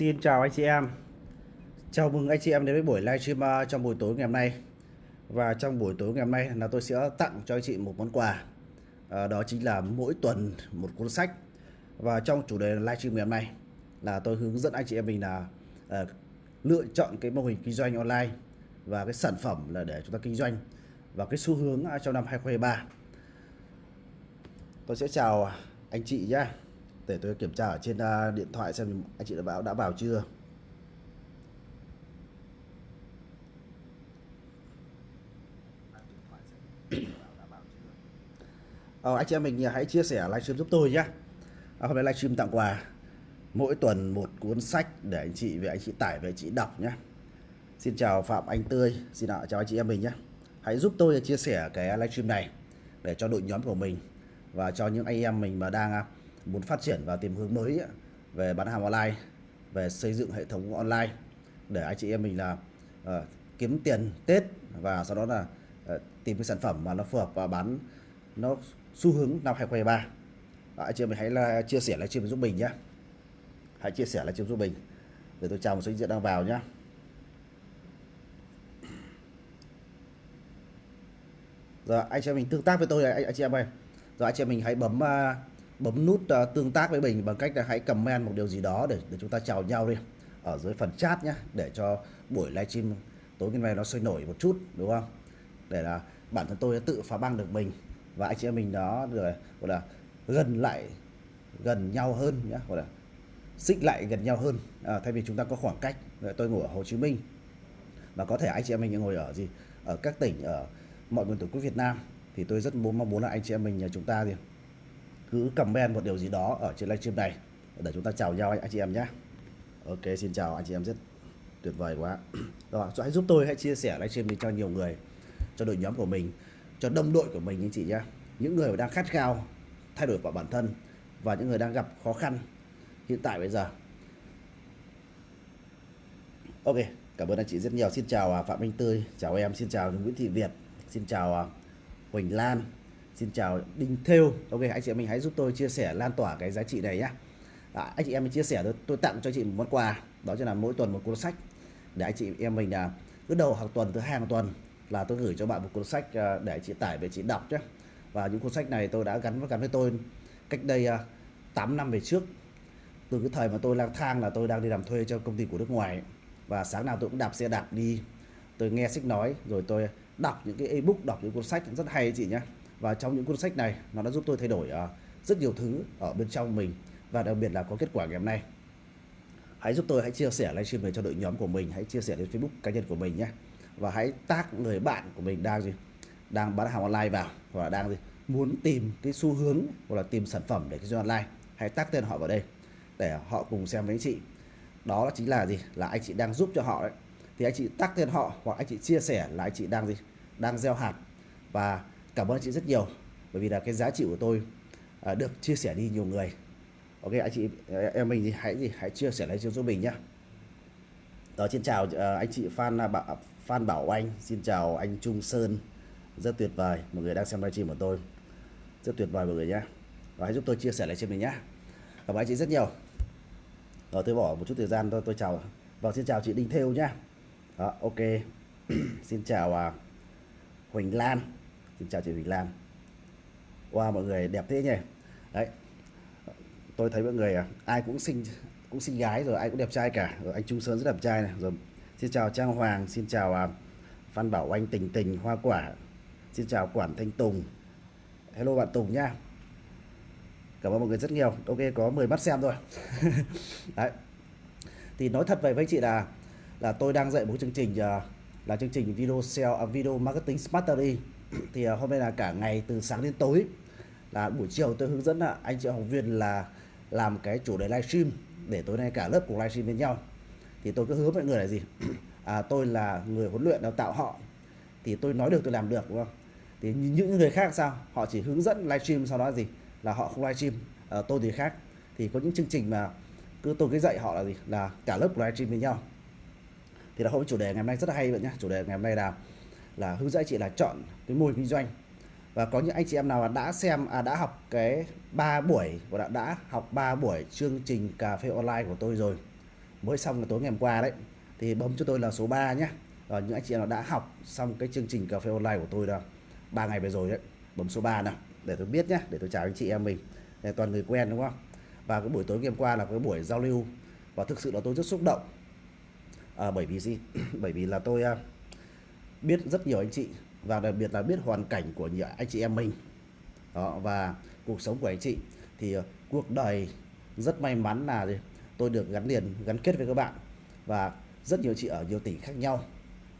Xin chào anh chị em. Chào mừng anh chị em đến với buổi livestream à, trong buổi tối ngày hôm nay. Và trong buổi tối ngày hôm nay là tôi sẽ tặng cho anh chị một món quà. À, Đó chính là mỗi tuần một cuốn sách. Và trong chủ đề livestream ngày hôm nay là tôi hướng dẫn anh chị em mình là à, lựa chọn cái mô hình kinh doanh online Và cái sản phẩm là để chúng ta kinh doanh Và cái xu hướng à, trong năm 2023 Tôi sẽ chào anh chị nhé để tôi kiểm tra ở trên à, điện thoại xem anh chị đã báo đã vào chưa. Ờ, anh chị em mình hãy chia sẻ livestream giúp tôi nhé à, hôm nay livestream tặng quà. Mỗi tuần một cuốn sách để anh chị về anh chị tải về chị đọc nhé Xin chào Phạm Anh Tươi xin chào anh chị em mình nhé hãy giúp tôi chia sẻ cái livestream này để cho đội nhóm của mình và cho những anh em mình mà đang à, muốn phát triển và tìm hướng mới về bán hàng online về xây dựng hệ thống online để anh chị em mình là uh, kiếm tiền Tết và sau đó là uh, tìm cái sản phẩm mà nó phù hợp và bán nó xu hướng năm 2023 à, anh chị em mình hãy là chia sẻ livestream giúp mình nhé hãy chia sẻ livestream giúp mình để tôi chào một số anh chị đang vào nhé rồi anh chị em mình tương tác với tôi anh, anh chị em ơi. Rồi anh chị em mình hãy bấm uh, bấm nút uh, tương tác với mình bằng cách là hãy comment một điều gì đó để để chúng ta chào nhau đi. Ở dưới phần chat nhé để cho buổi livestream tối ngày mai nó sôi nổi một chút đúng không? Để là bản thân tôi tự phá băng được mình và anh chị em mình đó rồi gọi là gần lại gần nhau hơn nhé gọi là xích lại gần nhau hơn. À, thay vì chúng ta có khoảng cách tôi ngồi ở Hồ Chí Minh. Và có thể anh chị em mình ngồi ở gì? Ở các tỉnh ở mọi miền tổ quốc Việt Nam. Thì tôi rất muốn mong muốn là anh chị em mình ờ, chúng ta thì cứ comment một điều gì đó ở trên livestream này. Để chúng ta chào nhau anh, chị em nhé. Ok xin chào anh chị em rất tuyệt vời quá. Rồi hãy giúp tôi hãy chia sẻ livestream đi cho nhiều người cho đội nhóm của mình cho đồng đội của mình anh chị nhé. Những người đang khát khao thay đổi vào bản thân và những người đang gặp khó khăn hiện tại bây giờ. Ok cảm ơn anh chị rất nhiều. Xin chào à, phạm minh tươi chào em. Xin chào nguyễn thị việt. Xin chào à, huỳnh lan. Xin chào Đinh Thêu. Ok anh chị em mình hãy giúp tôi chia sẻ lan tỏa cái giá trị này nhé à, dạ, Anh chị em mình chia sẻ tôi, tôi tặng cho chị một món quà. Đó chính là mỗi tuần một cuốn sách. Để anh chị em mình là cứ đầu hàng tuần thứ hai hàng tuần là tôi gửi cho bạn một cuốn sách à, để chị tải về chị đọc nhé Và những cuốn sách này tôi đã gắn với gắn với tôi cách đây à, 8 năm về trước. Từ cái thời mà tôi lang thang là tôi đang đi làm thuê cho công ty của nước ngoài. Và sáng nào tôi cũng đạp xe đạp đi. Tôi nghe sách nói rồi tôi đọc những cái ebook đọc những cuốn sách rất hay chị nhé và trong những cuốn sách này nó đã giúp tôi thay đổi uh, rất nhiều thứ ở bên trong mình và đặc biệt là có kết quả ngày hôm nay. Hãy giúp tôi hãy chia sẻ livestream này cho đội nhóm của mình hãy chia sẻ lên Facebook cá nhân của mình nhé. Và hãy tag người bạn của mình đang gì? Đang bán hàng online vào và đang gì? Muốn tìm cái xu hướng hoặc là tìm sản phẩm để kinh doanh online. Hãy tag tên họ vào đây để họ cùng xem với anh chị. Đó chính là gì? Là anh chị đang giúp cho họ đấy. Thì anh chị tác tên họ hoặc anh chị chia sẻ là anh chị đang gì? Đang gieo hạt. Và cảm ơn anh chị rất nhiều bởi vì là cái giá trị của tôi à, được chia sẻ đi nhiều người. Ok anh chị em mình thì hãy gì hãy chia sẻ lại cho mình nhé đó xin chào uh, anh chị Phan à, Bảo Phan Bảo Anh xin chào anh Trung Sơn. Rất tuyệt vời mọi người đang xem livestream của tôi. Rất tuyệt vời mọi người nhé và hãy giúp tôi chia sẻ lại cho mình nhé cảm ơn anh chị rất nhiều. Rồi tôi bỏ một chút thời gian tôi tôi chào. Và xin chào chị Đinh Thêu nhá. Đó ok. Xin chào uh, Huỳnh Lan. Xin chào chị Huỳnh Lan. Wow mọi người đẹp thế nhỉ? Đấy. Tôi thấy mọi người à, ai cũng xinh cũng xinh gái rồi ai cũng đẹp trai cả. Rồi anh Trung Sơn rất đẹp trai này. Rồi xin chào Trang Hoàng xin chào à, Phan Bảo Anh Tình Tình Hoa Quả. Xin chào Quản Thanh Tùng. Hello bạn Tùng nha cảm ơn mọi người rất nhiều. Ok có 10 mắt xem thôi. Đấy. Thì nói thật vậy với chị là là tôi đang dạy một chương trình à, là chương trình video sale uh, video marketing smartery thì à, hôm nay là cả ngày từ sáng đến tối. Là buổi chiều tôi hướng dẫn là anh chị học viên là làm cái chủ đề livestream để tối nay cả lớp cùng livestream với nhau. Thì tôi cứ hứa mọi người là gì? À, tôi là người huấn luyện đào tạo họ. Thì tôi nói được tôi làm được đúng không? Thì những người khác sao? Họ chỉ hướng dẫn livestream sau đó gì? Là họ không livestream. À, tôi thì khác. Thì có những chương trình mà cứ tôi cứ dạy họ là gì? Là cả lớp livestream với nhau. Thì là hôm chủ đề ngày hôm nay rất là hay vậy nhá. Chủ đề ngày hôm nay là là hướng dẫn chị là chọn cái mô hình kinh doanh. Và có những anh chị em nào đã xem à, đã học cái ba buổi và đã, đã học 3 buổi chương trình cà phê online của tôi rồi mới xong là tối ngày hôm qua đấy thì bấm cho tôi là số 3 nhé và những anh chị nào đã học xong cái chương trình cà phê online của tôi là ba ngày vừa rồi đấy bấm số 3 nào để tôi biết nhé để tôi chào anh chị em mình để toàn người quen đúng không? Và cái buổi tối ngày hôm qua là cái buổi giao lưu và thực sự là tôi rất xúc động. À, bởi vì gì? Bởi vì là tôi à, biết rất nhiều anh chị và đặc biệt là biết hoàn cảnh của nhiều anh chị em mình. Đó và cuộc sống của anh chị. Thì ờ, cuộc đời rất may mắn là tôi được gắn liền gắn kết với các bạn và rất nhiều chị ở nhiều tỉnh khác nhau.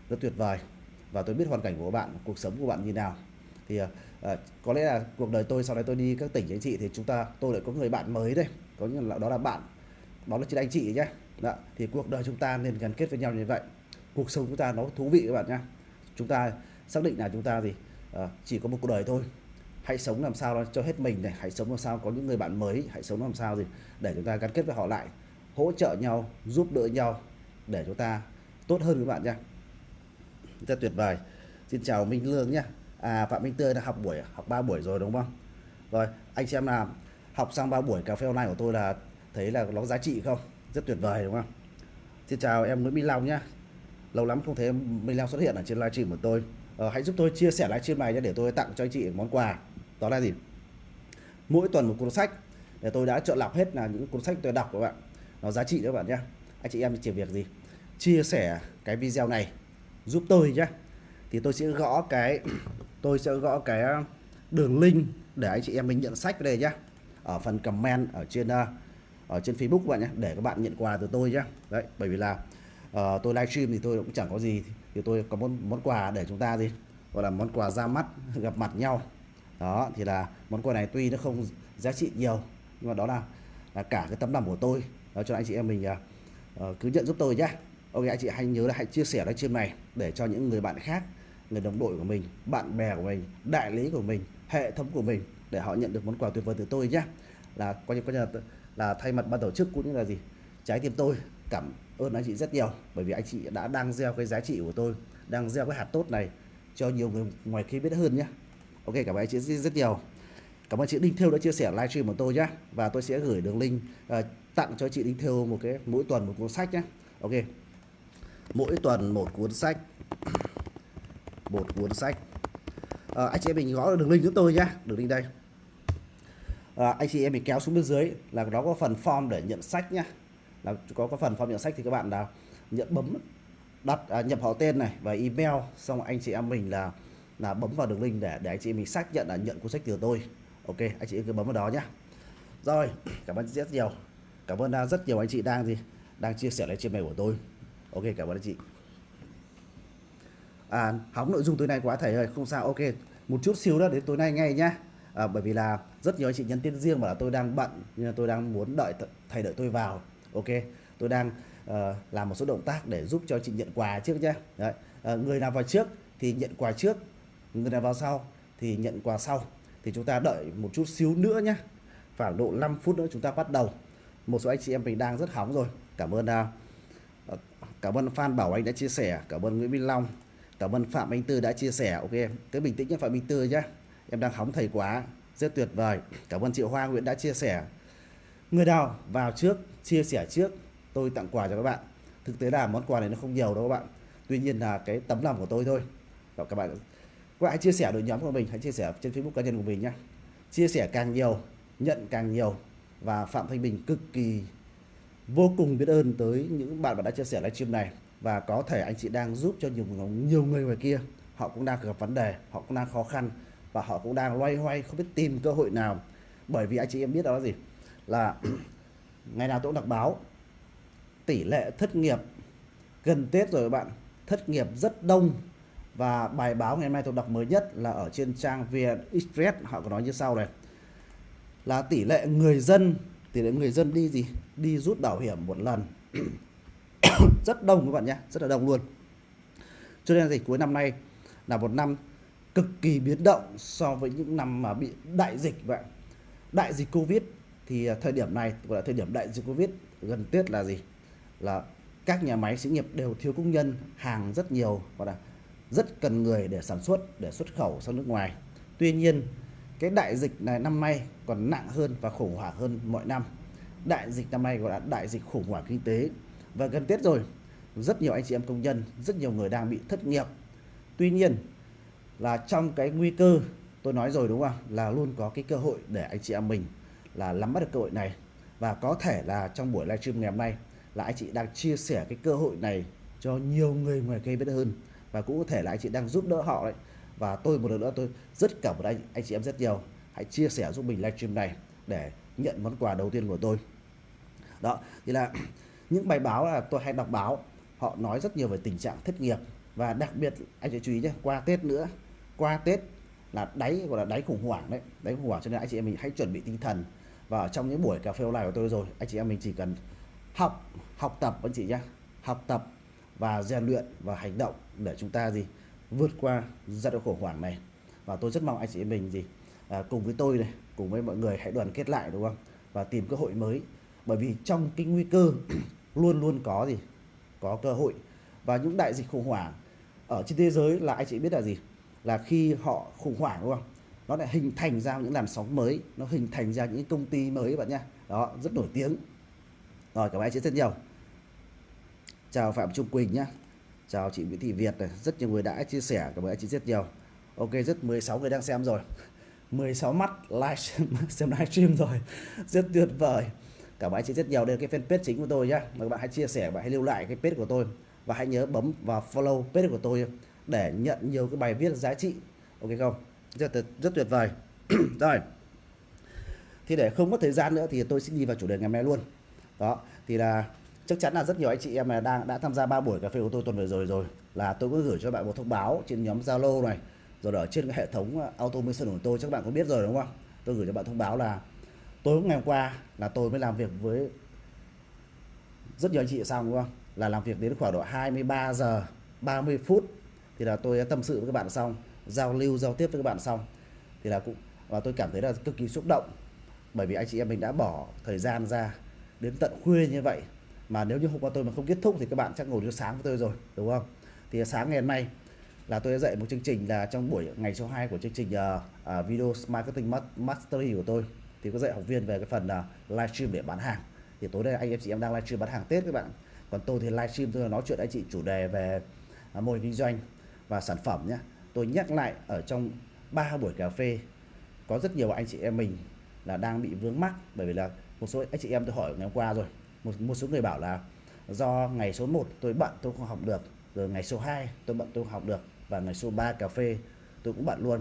Rất tuyệt vời. Và tôi biết hoàn cảnh của các bạn cuộc sống của bạn như nào. Thì uh, có lẽ là cuộc đời tôi sau này tôi đi các tỉnh anh chị thì chúng ta tôi lại có người bạn mới đây. Có những là đó là bạn đó là chị anh chị nhé đó. thì cuộc đời chúng ta nên gắn kết với nhau như vậy. Cuộc sống chúng ta nó thú vị các bạn nhé chúng ta xác định là chúng ta gì à, ờ, chỉ có một cuộc đời thôi. Hãy sống làm sao cho hết mình này hãy sống làm sao có những người bạn mới hãy sống làm sao gì để chúng ta gắn kết với họ lại hỗ trợ nhau giúp đỡ nhau để chúng ta tốt hơn các bạn nhé rất tuyệt vời. Xin chào Minh Lương nhé à Phạm Minh Tươi đã học buổi học 3 buổi rồi đúng không? Rồi anh xem là học xong 3 buổi cà phê online của tôi là thấy là nó giá trị không? Rất tuyệt vời đúng không? Xin chào em Nguyễn Minh Long nhé lâu lắm không thấy Minh Long xuất hiện ở trên livestream của tôi. Ờ, hãy giúp tôi chia sẻ livestream này nhé để tôi tặng cho anh chị món quà. Đó là gì? Mỗi tuần một cuốn sách. Để tôi đã chọn lọc hết là những cuốn sách tôi đọc các bạn. Nó giá trị các bạn nhé. Anh chị em chỉ việc gì? Chia sẻ cái video này giúp tôi nhé. Thì tôi sẽ gõ cái tôi sẽ gõ cái ờ, đường link để anh chị em mình nhận sách đây nhé. Ở phần comment ở trên ờ, ở trên Facebook các bạn nhé để các bạn nhận quà từ tôi nhé. Đấy bởi vì là uh, tôi livestream thì tôi cũng chẳng có gì thì tôi có món món quà để chúng ta gì? Gọi là món quà ra mắt gặp mặt nhau. Đó thì là món quà này tuy nó không giá trị nhiều nhưng mà đó là là cả cái tấm lòng của tôi. Đó cho anh chị em mình uh, cứ nhận giúp tôi nhé ok anh chị hãy nhớ là hãy chia sẻ livestream này để cho những người bạn khác người đồng đội của mình bạn bè của mình đại lý của mình hệ thống của mình để họ nhận được món quà tuyệt vời từ tôi nhé là coi như coi như là, là thay mặt ban tổ chức cũng như là gì? Trái tim tôi cảm ơn anh chị rất nhiều bởi vì anh chị đã đang gieo cái giá trị của tôi đang gieo cái hạt tốt này cho nhiều người ngoài kia biết hơn nhé ok cảm ơn anh chị rất nhiều. Cảm ơn chị Đinh Thêu đã chia sẻ livestream của tôi nhé và tôi sẽ gửi đường link uh, tặng cho chị Đinh Thêu một cái mỗi tuần một cuốn sách nhé ok. Mỗi tuần một cuốn sách. Một cuốn sách. À, anh chị em mình gõ đường link giúp tôi nhé đường link đây. À, anh chị em mình kéo xuống bên dưới là nó có phần form để nhận sách nhé là có có phần phong nhận sách thì các bạn là nhận bấm đặt à, nhập họ tên này và email xong anh chị em mình là là bấm vào đường link để để anh chị mình xác nhận là nhận cuốn sách từ tôi. Ok anh chị cứ bấm vào đó nhé rồi cảm ơn rất nhiều. Cảm ơn à, rất nhiều anh chị đang gì đang chia sẻ livestream này của tôi. Ok cảm ơn anh chị. À, hóng nội dung tối nay quá thầy ơi không sao. Ok một chút xíu đó đến tối nay ngay nhá. À, bởi vì là rất nhiều anh chị nhắn tin riêng bảo là tôi đang bận nhưng tôi đang muốn đợi thầy đợi tôi vào ok tôi đang uh, làm một số động tác để giúp cho chị nhận quà trước nhé. Đấy. Ờ, người nào vào trước thì nhận quà trước người nào vào sau thì nhận quà sau. Thì chúng ta đợi một chút xíu nữa nhé. Khoảng độ 5 phút nữa chúng ta bắt đầu. Một số anh chị em mình đang rất hóng rồi. Cảm ơn uh, cảm ơn Phan Bảo Anh đã chia sẻ cảm ơn Nguyễn Minh Long cảm ơn Phạm Anh Tư đã chia sẻ. Ok cứ bình tĩnh nhé Phạm Anh Tư nhé. Em đang hóng thầy quá rất tuyệt vời. Cảm ơn chị Hoa Nguyễn đã chia sẻ người nào vào trước, chia sẻ trước. Tôi tặng quà cho các bạn. Thực tế là món quà này nó không nhiều đâu các bạn. Tuy nhiên là cái tấm lòng của tôi thôi. Và các bạn các bạn hãy chia sẻ đội nhóm của mình. Hãy chia sẻ trên Facebook cá nhân của mình nhé chia sẻ càng nhiều, nhận càng nhiều. Và Phạm Thanh Bình cực kỳ, vô cùng biết ơn tới những bạn mà đã chia sẻ livestream này. Và có thể anh chị đang giúp cho nhiều nhiều người ngoài kia. Họ cũng đang gặp vấn đề, họ cũng đang khó khăn. Và họ cũng đang loay hoay, không biết tìm cơ hội nào. Bởi vì anh chị em biết đó là gì? Là ngày nào tôi cũng đọc báo. Tỷ lệ thất nghiệp gần Tết rồi các bạn. Thất nghiệp rất đông. Và bài báo ngày hôm nay tôi đọc mới nhất là ở trên trang VN Express, họ có nói như sau này. Là tỷ lệ người dân, tỷ lệ người dân đi gì? Đi rút bảo hiểm một lần. Rất đông các bạn nhé, rất là đông luôn. Cho nên dịch cuối năm nay là một năm cực kỳ biến động so với những năm mà bị đại dịch vậy đại dịch covid thì à, thời điểm này, gọi là thời điểm đại dịch covid gần tết là gì? Là các nhà máy xí nghiệp đều thiếu công nhân, hàng rất nhiều và là rất cần người để sản xuất, để xuất khẩu sang nước ngoài. Tuy nhiên, cái đại dịch này năm nay còn nặng hơn và khủng hoảng hơn mọi năm. Đại dịch năm nay gọi là đại dịch khủng hoảng kinh tế. Và gần Tết rồi, rất nhiều anh chị em công nhân, rất nhiều người đang bị thất nghiệp. Tuy nhiên là trong cái nguy cơ, tôi nói rồi đúng không là luôn có cái cơ hội để anh chị em mình là nắm bắt được cơ hội này. Và có thể là trong buổi livestream ngày hôm nay là anh chị đang chia sẻ cái cơ hội này cho nhiều người ngoài kia biết hơn. Và cũng có thể là anh chị đang giúp đỡ họ đấy. Và tôi một lần nữa tôi rất cảm ơn anh anh chị em rất nhiều. Hãy chia sẻ giúp mình livestream này để nhận món quà đầu tiên của tôi. Đó, thì là những bài báo là tôi hay đọc báo, họ nói rất nhiều về tình trạng thất nghiệp. Và đặc biệt, anh chị chú ý nhé, qua Tết nữa, qua Tết là đáy, gọi là đáy khủng hoảng đấy. Đáy khủng hoảng cho nên anh chị em mình hãy chuẩn bị tinh thần và ở trong những buổi cà phê online của tôi rồi anh chị em mình chỉ cần học học tập anh chị nhé học tập và rèn luyện và hành động để chúng ta gì vượt qua giai đoạn khủng hoảng này. Và tôi rất mong anh chị em mình gì à, cùng với tôi này cùng với mọi người hãy đoàn kết lại đúng không? Và tìm cơ hội mới. Bởi vì trong cái nguy cơ luôn luôn có gì có cơ hội. Và những đại dịch khủng hoảng ở trên thế giới là anh chị biết là gì? Là khi họ khủng hoảng đúng không? Nó lại hình thành ra những làn sóng mới, nó hình thành ra những công ty mới bạn nhé đó, rất nổi tiếng. Rồi, cảm ơn anh chị rất nhiều. Chào phạm trung quỳnh nhé chào chị nguyễn thị việt này, rất nhiều người đã chia sẻ, cảm ơn anh chị rất nhiều. Ok, rất 16 người đang xem rồi. 16 mắt live xem livestream rồi. Rất tuyệt vời. Cảm ơn anh chị rất nhiều. Đây là cái fanpage chính của tôi nhé mà các bạn hãy chia sẻ và hãy lưu lại cái page của tôi. Và hãy nhớ bấm vào follow page của tôi để nhận nhiều cái bài viết giá trị. Ok không? Rất rất tuyệt vời. Rồi. Thì để không mất thời gian nữa thì tôi sẽ đi vào chủ đề ngày hôm nay luôn. Đó, thì là chắc chắn là rất nhiều anh chị em mà đang, đã tham gia ba buổi cà phê của tôi tuần vừa rồi rồi. Là tôi có gửi cho bạn một thông báo trên nhóm Zalo này, rồi ở trên cái hệ thống ờ, automation của tôi, chắc bạn có biết rồi, đúng không? Tôi gửi cho bạn thông báo là tối ngày hôm qua là tôi mới làm việc với rất nhiều anh chị xong đúng không? Là làm việc đến khoảng độ 23 giờ 30 phút thì là tôi đã tâm sự với các bạn xong giao lưu giao tiếp với các bạn xong thì là cũng và tôi cảm thấy là cực kỳ xúc động. Bởi vì anh chị em mình đã bỏ thời gian ra đến tận khuya như vậy. Mà nếu như hôm qua tôi mà không kết thúc thì các bạn chắc ngồi đến sáng với tôi rồi đúng không? Thì sáng ngày hôm nay là tôi đã dạy một chương trình là trong buổi ngày số 2 của chương trình uh, uh, video marketing mastery của tôi. Thì có dạy học viên về cái phần ờ, uh, livestream để bán hàng. Thì tối nay anh em chị em đang livestream bán hàng Tết các bạn. Còn tôi thì livestream tôi nói chuyện anh chị chủ đề về uh, mô hình kinh doanh và sản phẩm nhé tôi nhắc lại ở trong ba buổi cà phê, có rất nhiều anh chị em mình là đang bị vướng mắc. Bởi vì là một số anh chị em tôi hỏi ngày hôm qua rồi, một một số người bảo là do ngày số 1 tôi bận, tôi không học được, rồi ngày số 2 tôi bận, tôi không học được, và ngày số 3 cà phê tôi cũng bận luôn.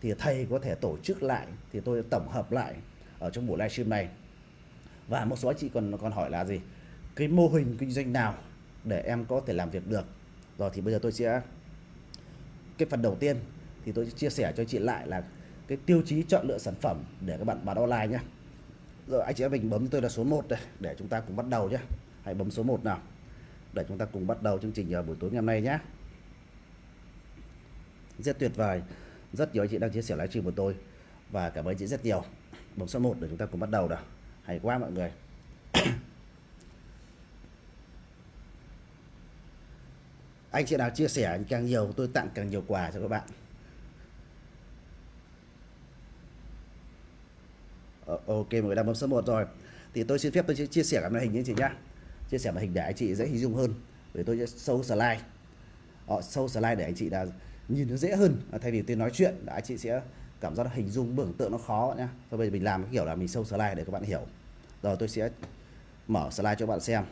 Thì thầy có thể tổ chức lại, thì tôi tổng hợp lại ở trong buổi livestream này. Và một số anh chị còn còn hỏi là gì? Cái mô hình kinh doanh nào để em có thể làm việc được? Rồi thì bây giờ tôi sẽ cái phần đầu tiên thì tôi chia sẻ cho chị lại là cái tiêu chí chọn lựa sản phẩm để các bạn bán online nhé rồi anh chị em mình bấm tôi là số 1 đây, để chúng ta cùng bắt đầu nhé hãy bấm số 1 nào, để chúng ta cùng bắt đầu chương trình ờ, buổi tối ngày hôm nay nhé rất tuyệt vời, rất nhiều anh chị đang chia sẻ livestream của tôi, và cảm ơn chị rất nhiều. Bấm số 1 để chúng ta cùng bắt đầu nào. Hay quá mọi người. Anh chị nào chia sẻ càng nhiều, tôi tặng càng nhiều quà cho các bạn. Ờ, ok, mọi người đang bấm số 1 rồi. Thì tôi xin phép tôi chia sẻ cái màn hình với anh chị nhá. Chia sẻ màn hình để anh chị dễ hình dung hơn. Để tôi sẽ sâu slide. Ờ, Họ sâu slide để anh chị là nhìn nó dễ hơn. Thay vì tôi nói chuyện, là anh chị sẽ cảm giác hình dung, tưởng tượng nó khó nhá. Thôi bây giờ mình làm cái kiểu là mình sâu slide để các bạn hiểu. Rồi tôi sẽ mở slide cho các bạn xem.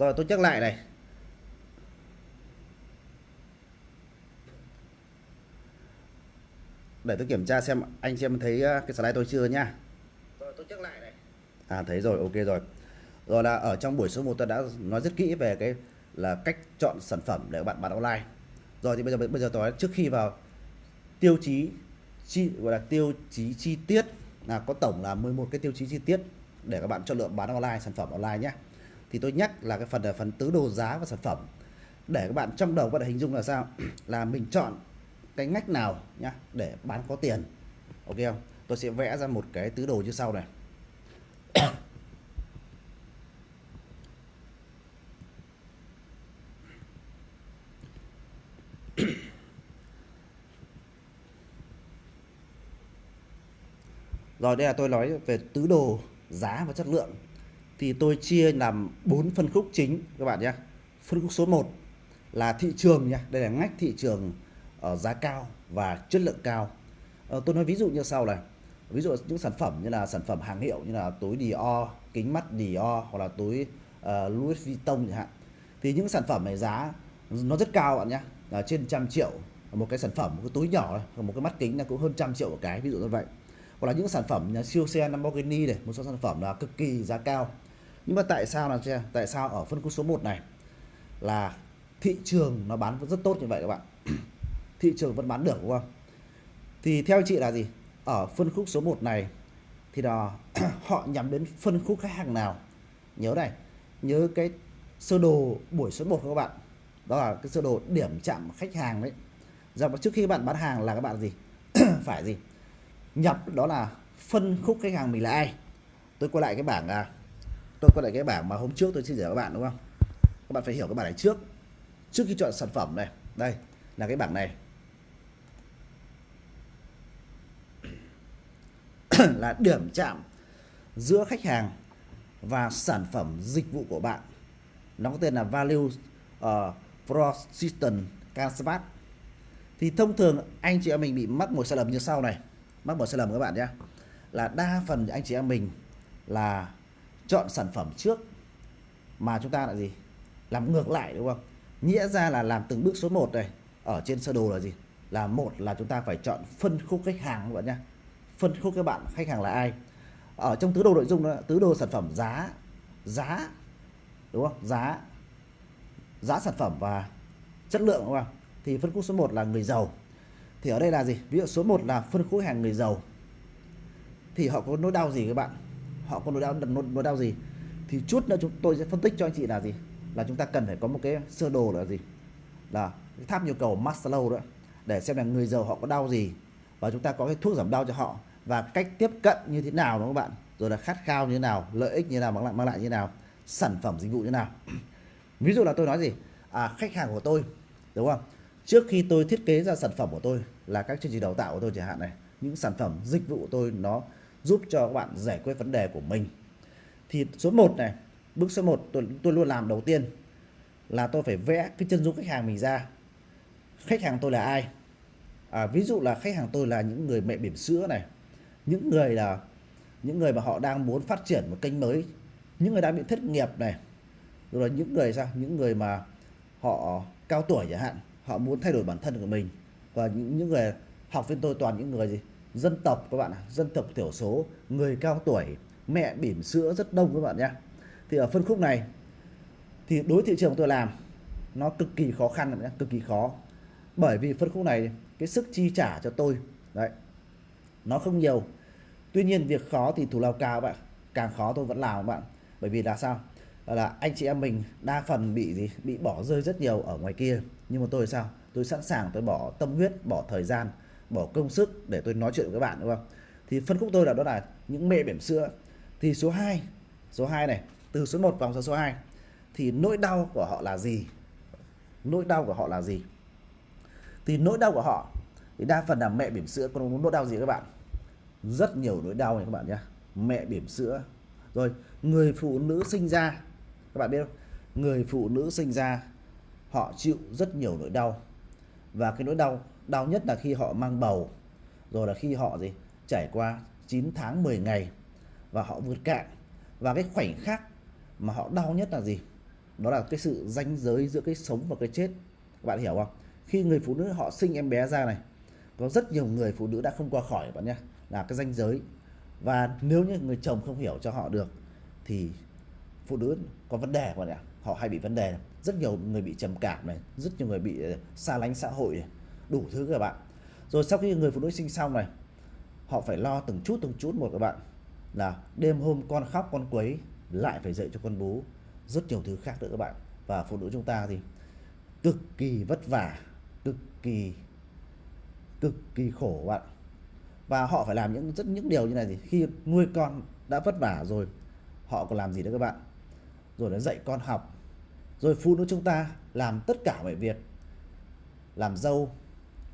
Rồi tôi nhắc lại này. Để tôi kiểm tra xem anh xem thấy ờ, cái slide tôi chưa nhá. Rồi tôi nhắc lại này. À thấy rồi, ok rồi. Rồi là ở trong buổi số 1 tôi đã nói rất kỹ về cái là cách chọn sản phẩm để các bạn bán online. Rồi thì bây giờ bây giờ tôi trước khi vào tiêu chí chi gọi là tiêu chí chi tiết là có tổng là 11 cái tiêu chí chi tiết để các bạn chọn lựa bán online sản phẩm online nhé thì tôi nhắc là cái phần là phần tứ đồ giá và sản phẩm. Để các bạn trong đầu các bạn hình dung là sao? Là mình chọn cái ngách nào nhá, để bán có tiền. Ok không? Tôi sẽ vẽ ra một cái tứ đồ như sau này. Rồi, đây là tôi nói về tứ đồ giá và chất lượng. Thì tôi chia làm bốn phân khúc chính các bạn nhé. Phân khúc số 1 là thị trường nha, đây là ngách thị trường ở giá cao và chất lượng cao. à, tôi nói ví dụ như sau này. Ví dụ những sản phẩm như là sản phẩm hàng hiệu như là túi Dior, kính mắt Dior hoặc là túi uh, Louis Vuitton chẳng hạn. Thì những sản phẩm này giá nó rất cao bạn nhé, là trên trăm triệu một cái sản phẩm một cái túi nhỏ một cái mắt kính là cũng hơn trăm triệu một cái ví dụ như vậy hoặc là những sản phẩm như siêu xe Lamborghini này một số sản phẩm là cực kỳ giá cao nhưng mà tại sao là tại sao ở phân khúc số 1 này là thị trường nó bán rất tốt như vậy các bạn? Thị trường vẫn bán được, đúng không? Thì theo chị là gì? Ở phân khúc số 1 này thì là họ nhắm đến phân khúc khách hàng nào? Nhớ này, nhớ cái sơ đồ buổi số 1 các bạn. Đó là cái sơ đồ điểm chạm khách hàng đấy. Giờ trước khi bạn bán hàng là các bạn gì? Phải gì? Nhập, đó là phân khúc khách hàng mình là ai? Tôi quay lại cái bảng à tôi có lại cái bảng mà hôm trước tôi chia sẻ với các bạn đúng không? Các bạn phải hiểu cái bảng này trước. Trước khi chọn sản phẩm này đây là cái bảng này. Là điểm chạm giữa khách hàng và sản phẩm dịch vụ của bạn. Nó có tên là value ờ, uh, persistent canvas thì thông thường anh chị em mình bị mắc một sai lầm như sau này. Mắc một sai lầm các bạn nhé. Là đa phần anh chị em mình là chọn sản phẩm trước. Mà chúng ta là gì? Làm ngược lại, đúng không? Nghĩa ra là làm từng bước số 1 này. Ở trên sơ đồ là gì? Là một là chúng ta phải chọn phân khúc khách hàng, các bạn nhé phân khúc các bạn, khách hàng là ai? Ở trong tứ đồ nội dung đó, tứ đồ sản phẩm giá giá, đúng không? Giá giá sản phẩm và chất lượng, đúng không? Thì phân khúc số 1 là người giàu. Thì ở đây là gì? Ví dụ số 1 là phân khúc hàng người giàu. Thì họ có nỗi đau gì các bạn? Họ có nỗi đau nỗi, nỗi đau gì thì chút nữa chúng tôi sẽ phân tích cho anh chị là gì? Là chúng ta cần phải có một cái sơ đồ là gì? Là cái tháp nhu cầu Maslow đó để xem là người giàu họ có đau gì và chúng ta có cái thuốc giảm đau cho họ và cách tiếp cận như thế nào đó các bạn? Rồi là khát khao như thế nào lợi ích như thế nào mang lại mang lại như thế nào sản phẩm dịch vụ như thế nào. Ví dụ là tôi nói gì? À, khách hàng của tôi đúng không? Trước khi tôi thiết kế ra sản phẩm của tôi là các chương trình đào tạo của tôi chẳng hạn này những sản phẩm dịch vụ của tôi nó giúp cho các bạn giải quyết vấn đề của mình. Thì số 1 này bước số 1 tôi, tôi luôn làm đầu tiên là tôi phải vẽ cái chân dung khách hàng mình ra. Khách hàng tôi là ai? À, ví dụ là khách hàng tôi là những người mẹ bỉm sữa này những người là những người mà họ đang muốn phát triển một kênh mới những người đang bị thất nghiệp này rồi là những người sao? Những người mà họ cao tuổi chẳng hạn họ muốn thay đổi bản thân của mình. Và những những người học viên tôi toàn những người gì? Dân tộc các bạn dân tộc thiểu số, người cao tuổi, mẹ bỉm sữa rất đông các bạn nhé. Thì ở phân khúc này, thì đối thị trường tôi làm, nó cực kỳ khó khăn nhé, cực kỳ khó. Bởi vì phân khúc này, cái sức chi trả cho tôi, đấy, nó không nhiều. Tuy nhiên việc khó thì thủ lao cao bạn càng khó tôi vẫn làm các bạn. Bởi vì là sao? Là anh chị em mình đa phần bị gì? Bị bỏ rơi rất nhiều ở ngoài kia. Nhưng mà tôi sao? Tôi sẵn sàng tôi bỏ tâm huyết, bỏ thời gian bỏ công sức để tôi nói chuyện với các bạn, đúng không? Thì phân khúc tôi là đó là những mẹ bỉm sữa. Thì số 2 số 2 này, từ số 1 vòng sang số 2 thì nỗi đau của họ là gì? Nỗi đau của họ là gì? Thì nỗi đau của họ, thì đa phần là mẹ bỉm sữa. Có nỗi đau gì các bạn? Rất nhiều nỗi đau này các bạn nhé mẹ bỉm sữa. Rồi, người phụ nữ sinh ra, các bạn biết không? Người phụ nữ sinh ra, họ chịu rất nhiều nỗi đau. Và cái nỗi đau đau nhất là khi họ mang bầu. Rồi là khi họ gì? Trải qua 9 tháng 10 ngày và họ vượt cạn. Và cái khoảnh khắc mà họ đau nhất là gì? Đó là cái sự ranh giới giữa cái sống và cái chết. Các bạn hiểu không? Khi người phụ nữ họ sinh em bé ra này có rất nhiều người phụ nữ đã không qua khỏi bạn nhé là cái ranh giới. Và nếu như người chồng không hiểu cho họ được thì phụ nữ có vấn đề các bạn ạ. Họ hay bị vấn đề. Rất nhiều người bị trầm cảm này rất nhiều người bị ờ, xa lánh xã hội này, đủ thứ các bạn. Rồi sau khi người phụ nữ sinh xong này, họ phải lo từng chút từng chút một các bạn. Là đêm hôm con khóc, con quấy lại phải dạy cho con bú rất nhiều thứ khác nữa các bạn. Và phụ nữ chúng ta thì cực kỳ vất vả, cực kỳ cực kỳ khổ các bạn. Và họ phải làm những, rất những điều như này thì khi nuôi con đã vất vả rồi, họ còn làm gì nữa các bạn? Rồi là dạy con học. Rồi phụ nữ chúng ta làm tất cả mọi việc. Làm dâu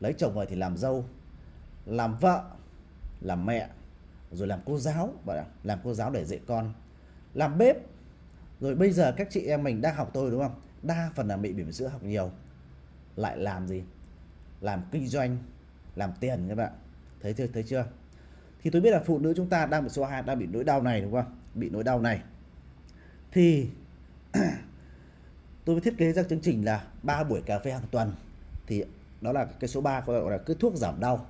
lấy chồng về thì làm dâu, làm vợ, làm mẹ, rồi làm cô giáo bạn ạ làm cô giáo để dạy con. Làm bếp. Rồi bây giờ các chị em mình đang học tôi đúng không? Đa phần là bị bỉm sữa học nhiều. Lại làm gì? Làm kinh doanh, làm tiền các bạn. Thấy chưa thấy chưa? Thì tôi biết là phụ nữ chúng ta đang bị số 2 đang bị nỗi đau này đúng không? Bị nỗi đau này. Thì tôi mới thiết kế ra chương trình là ba buổi cà phê hàng tuần. Thì đó là cái số 3 gọi là cái thuốc giảm đau.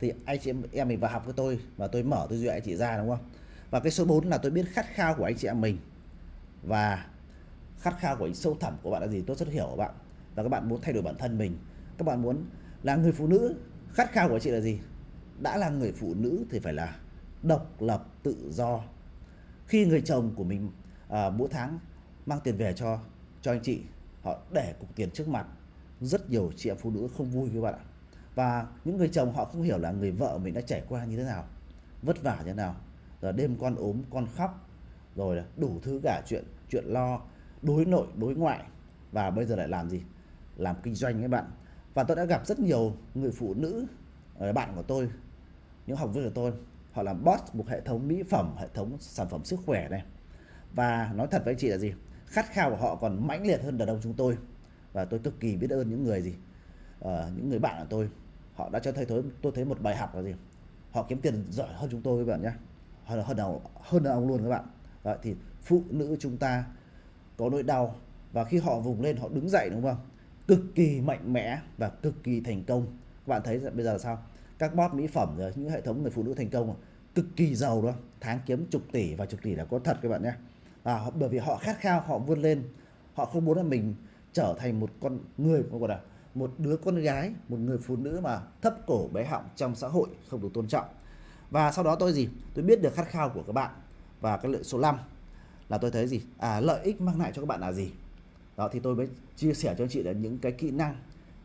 Thì anh chị em mình vào học với tôi và tôi mở tư duy anh chị ra đúng không? Và cái số 4 là tôi biết khát khao của anh chị em mình. Và khát khao của sâu thẳm của bạn là gì? Tôi rất hiểu của bạn. Và các bạn muốn thay đổi bản thân mình. Các bạn muốn là người phụ nữ khát khao của chị là gì? Đã là người phụ nữ thì phải là độc lập tự do. Khi người chồng của mình à, mỗi tháng mang tiền về cho cho anh chị họ để cục tiền trước mặt rất nhiều chị em phụ nữ không vui với bạn ạ. Và những người chồng họ không hiểu là người vợ mình đã trải qua như thế nào. Vất vả như thế nào. Rồi đêm con ốm, con khóc. Rồi đủ thứ cả chuyện chuyện lo, đối nội, đối ngoại. Và bây giờ lại làm gì? Làm kinh doanh các bạn. Và tôi đã gặp rất nhiều người phụ nữ ờ, bạn của tôi, những học viên của tôi. Họ làm boss một hệ thống mỹ phẩm, hệ thống sản phẩm sức khỏe này. Và nói thật với chị là gì? Khát khao của họ còn mãnh liệt hơn đàn ông chúng tôi và tôi cực kỳ biết ơn những người gì uh, những người bạn của tôi. Họ đã cho thấy tôi tôi thấy một bài học là gì? Họ kiếm tiền giỏi hơn chúng tôi các bạn nhé. Hơn hơn nào hơn đàn ông luôn các bạn. Vậy thì phụ nữ chúng ta có nỗi đau và khi họ vùng lên họ đứng dậy đúng không? Cực kỳ mạnh mẽ và cực kỳ thành công. Các bạn thấy bây giờ là sao? Các bot mỹ phẩm rồi những hệ thống người phụ nữ thành công cực kỳ giàu đó tháng kiếm chục tỷ và chục tỷ là có thật các bạn nhé. À, bởi vì họ khát khao họ vươn lên. Họ không muốn là mình trở thành một con người gọi là một đứa con gái một người phụ nữ mà thấp cổ bé họng trong xã hội không được tôn trọng. Và sau đó tôi gì? Tôi biết được khát khao của các bạn và cái lợi số 5 là tôi thấy gì? À lợi ích mang lại cho các bạn là gì? Đó thì tôi mới chia sẻ cho chị là những cái kỹ năng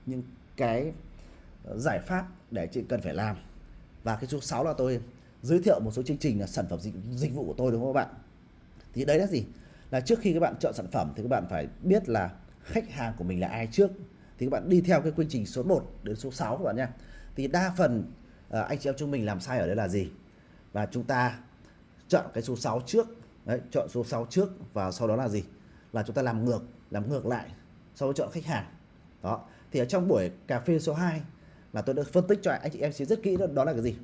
những cái ờ, giải pháp để chị cần phải làm. Và cái số 6 là tôi giới thiệu một số chương trình là sản phẩm dịch, dịch vụ của tôi đúng không các bạn? Thì đấy là gì? Là trước khi các bạn chọn sản phẩm thì các bạn phải biết là khách hàng của mình là ai trước thì các bạn đi theo cái quy trình số 1 đến số 6 các bạn nha thì đa phần ờ, anh chị em chúng mình làm sai ở đây là gì? Và chúng ta chọn cái số 6 trước đấy chọn số 6 trước và sau đó là gì? Là chúng ta làm ngược làm ngược lại sau đó chọn khách hàng. Đó thì ở trong buổi cà phê số 2 là tôi đã phân tích cho anh chị em sẽ rất kỹ đó, đó là cái gì?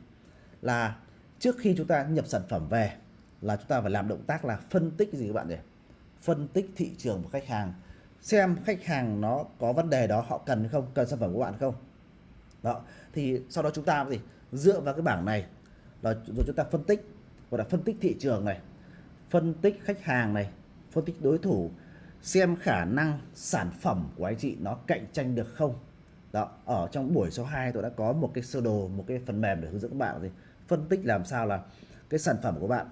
Là trước khi chúng ta nhập sản phẩm về là chúng ta phải làm động tác là phân tích gì các bạn nhỉ? Phân tích thị trường của khách hàng xem khách hàng nó có vấn đề đó, họ cần không, cần sản phẩm của bạn không? Đó, thì sau đó chúng ta gì dựa vào cái bảng này, là rồi chúng ta phân tích, gọi là phân tích thị trường này, phân tích khách hàng này, phân tích đối thủ, xem khả năng sản phẩm của anh chị nó cạnh tranh được không? Đó, ở trong buổi số 2 tôi đã có một cái sơ đồ, một cái phần mềm để hướng dẫn các bạn gì phân tích làm sao là cái sản phẩm của bạn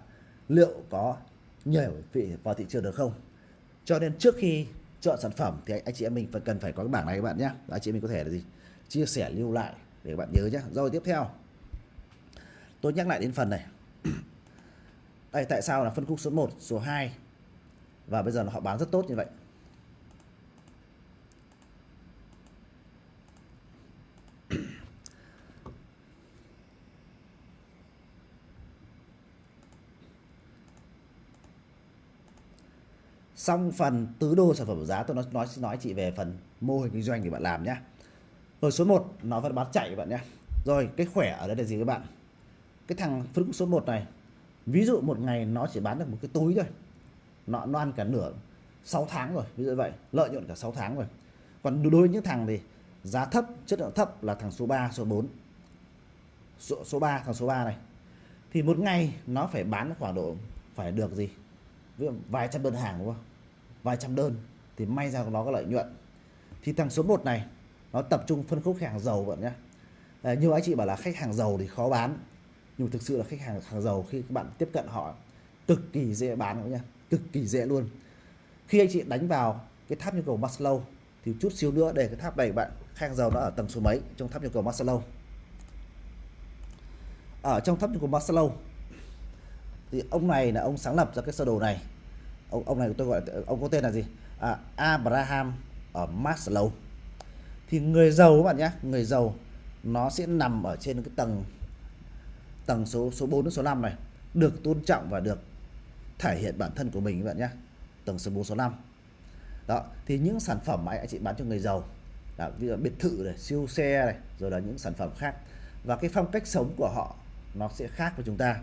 liệu có nhảy vị vào thị trường được không? Cho nên trước khi chọn sản phẩm thì anh chị em mình phải cần phải có cái bảng này các bạn nhé. Anh chị em mình có thể là gì? Chia sẻ, lưu lại để các bạn nhớ nhé. Rồi, tiếp theo. Tôi nhắc lại đến phần này. Đây tại sao là phân khúc số 1 số 2 và bây giờ họ bán rất tốt như vậy. Xong phần tứ đô sản phẩm giá tôi nói nói nói chị về phần mô hình kinh doanh thì bạn làm nhá. Rồi số 1 nó vẫn bán chạy các bạn nhé rồi cái khỏe ở đây là gì các bạn? Cái thằng phân số 1 này ví dụ một ngày nó chỉ bán được một cái túi thôi. Nó, nó ăn cả nửa 6 tháng rồi ví dụ vậy lợi nhuận cả 6 tháng rồi. Còn đối với những thằng thì giá thấp chất lượng thấp là thằng số 3 số 4 số, số 3 thằng số 3 này. Thì một ngày nó phải bán khoảng độ phải được gì? Ví dụ vài trăm đơn hàng đúng không? Vài trăm đơn thì may ra nó có lợi nhuận. Thì thằng số 1 này nó tập trung phân khúc khách hàng giàu bạn nhé à, nhiều anh chị bảo là khách hàng giàu thì khó bán nhưng thực sự là khách hàng hàng giàu khi các bạn tiếp cận họ cực kỳ dễ bán các cực kỳ dễ luôn. Khi anh chị đánh vào cái tháp nhu cầu Maslow thì chút xíu nữa để cái tháp này bạn khách hàng giàu nó ở tầng số mấy? Trong tháp nhu cầu Maslow. Ở trong tháp nhu cầu Maslow thì ông này là ông sáng lập ra cái sơ đồ này ông ông này tôi gọi ông có tên là gì? À, Abraham ở Maslow. Thì người giàu các bạn nhé người giàu nó sẽ nằm ở trên cái tầng tầng số số 4 đến số 5 này được tôn trọng và được thể hiện bản thân của mình các bạn nhé. Tầng số 4 số 5 đó thì những sản phẩm mà anh chị bán cho người giàu là ví dụ biệt thự này siêu xe này rồi là những sản phẩm khác và cái phong cách sống của họ nó sẽ khác với chúng ta.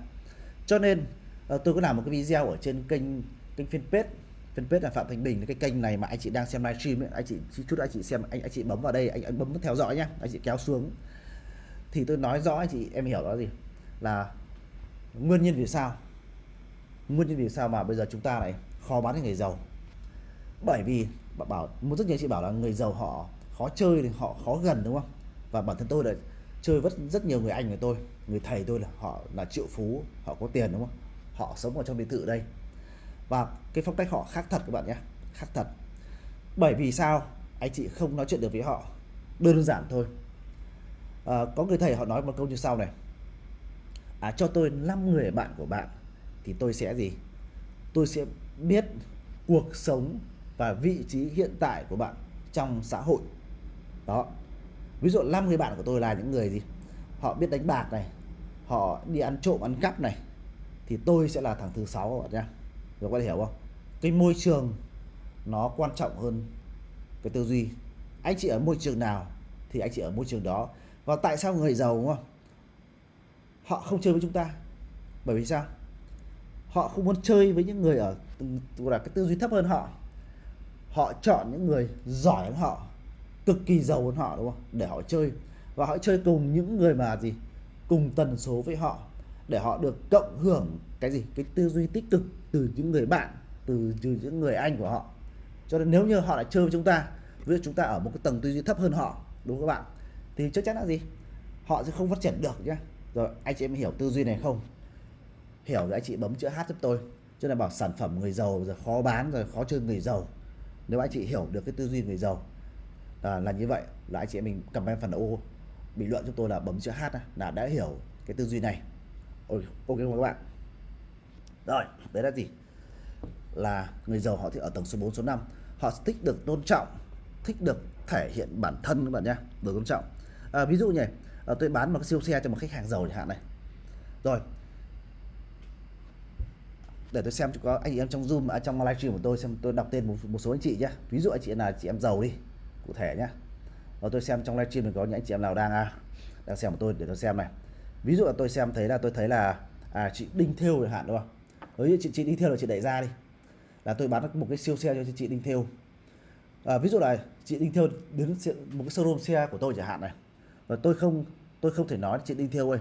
Cho nên ờ, tôi có làm một cái video ở trên kênh kênh fanpage fanpage là phạm thành bình. Cái kênh này mà anh chị đang xem livestream ấy, anh chị chút anh chị xem anh anh chị bấm vào đây anh, anh bấm theo dõi nhá anh chị kéo xuống. Thì tôi nói rõ anh chị em hiểu đó gì? Là nguyên nhân vì sao nguyên nhân vì sao mà bây giờ chúng ta lại khó bán cho người giàu? Bởi vì bảo một rất nhiều chị bảo là người giàu họ khó chơi thì họ khó gần đúng không? Và bản thân tôi là chơi rất rất nhiều người anh của tôi người thầy tôi là họ là triệu phú họ có tiền đúng không? Họ sống ở trong biệt thự đây và cái phong cách họ khác thật các bạn nhé khác thật. Bởi vì sao? Anh chị không nói chuyện được với họ đơn giản thôi. À, có người thầy họ nói một câu như sau này. À, cho tôi 5 người bạn của bạn thì tôi sẽ gì? Tôi sẽ biết cuộc sống và vị trí hiện tại của bạn trong xã hội. Đó. Ví dụ 5 người bạn của tôi là những người gì? Họ biết đánh bạc này họ đi ăn trộm ăn cắp này thì tôi sẽ là thằng thứ sáu các bạn nhé rồi có thể hiểu không? Cái môi trường nó quan trọng hơn cái tư duy. Anh chị ở môi trường nào thì anh chị ở môi trường đó. Và tại sao người giàu đúng không? Họ không chơi với chúng ta. Bởi vì sao? Họ không muốn chơi với những người ở là cái tư duy thấp hơn họ. Họ chọn những người giỏi hơn họ, cực kỳ giàu hơn họ đúng không? Để họ chơi. Và họ chơi cùng những người mà gì? Cùng tần số với họ, để họ được cộng hưởng cái gì? Cái tư duy tích cực từ những người bạn từ, từ những người anh của họ. Cho nên nếu như họ lại chơi với chúng ta ví dụ chúng ta ở một cái tầng tư duy thấp hơn họ đúng không các bạn? Thì chắc chắn là gì? Họ sẽ không phát triển được nhé rồi anh chị em hiểu tư duy này không? Hiểu rồi anh chị bấm chữ H giúp tôi. Cho nên bảo sản phẩm người giàu rồi khó bán rồi khó chơi người giàu. Nếu anh chị hiểu được cái tư duy người giàu à, là như vậy là anh chị em mình cầm comment phần ô. Bình luận cho tôi là bấm chữ H là đã hiểu cái tư duy này. Ok không các bạn? Rồi đấy là gì? Là người giàu họ thì ở tầng số 4 số 5 họ thích được tôn trọng thích được thể hiện bản thân các bạn nhé được tôn trọng. À, ví dụ nhỉ à, tôi bán một cái siêu xe cho một khách hàng giàu chẳng hạn này. Rồi để tôi xem có anh chị em trong zoom ở trong livestream của tôi xem tôi đọc tên một, một số anh chị nhé. Ví dụ anh chị là chị em giàu đi cụ thể nhé. Và tôi xem trong livestream mình có những anh chị em nào đang à, đang xem của tôi để tôi xem này. Ví dụ là tôi xem thấy là tôi thấy là à, chị Đinh Thêu chẳng hạn đúng không? Với chị, chị đi theo là chị đẩy ra đi. Là tôi bán một cái siêu xe cho chị Đinh theo à, ví dụ là chị Đinh theo đến một cái showroom xe của tôi chẳng hạn này. Và tôi không tôi không thể nói chị Đinh theo ơi.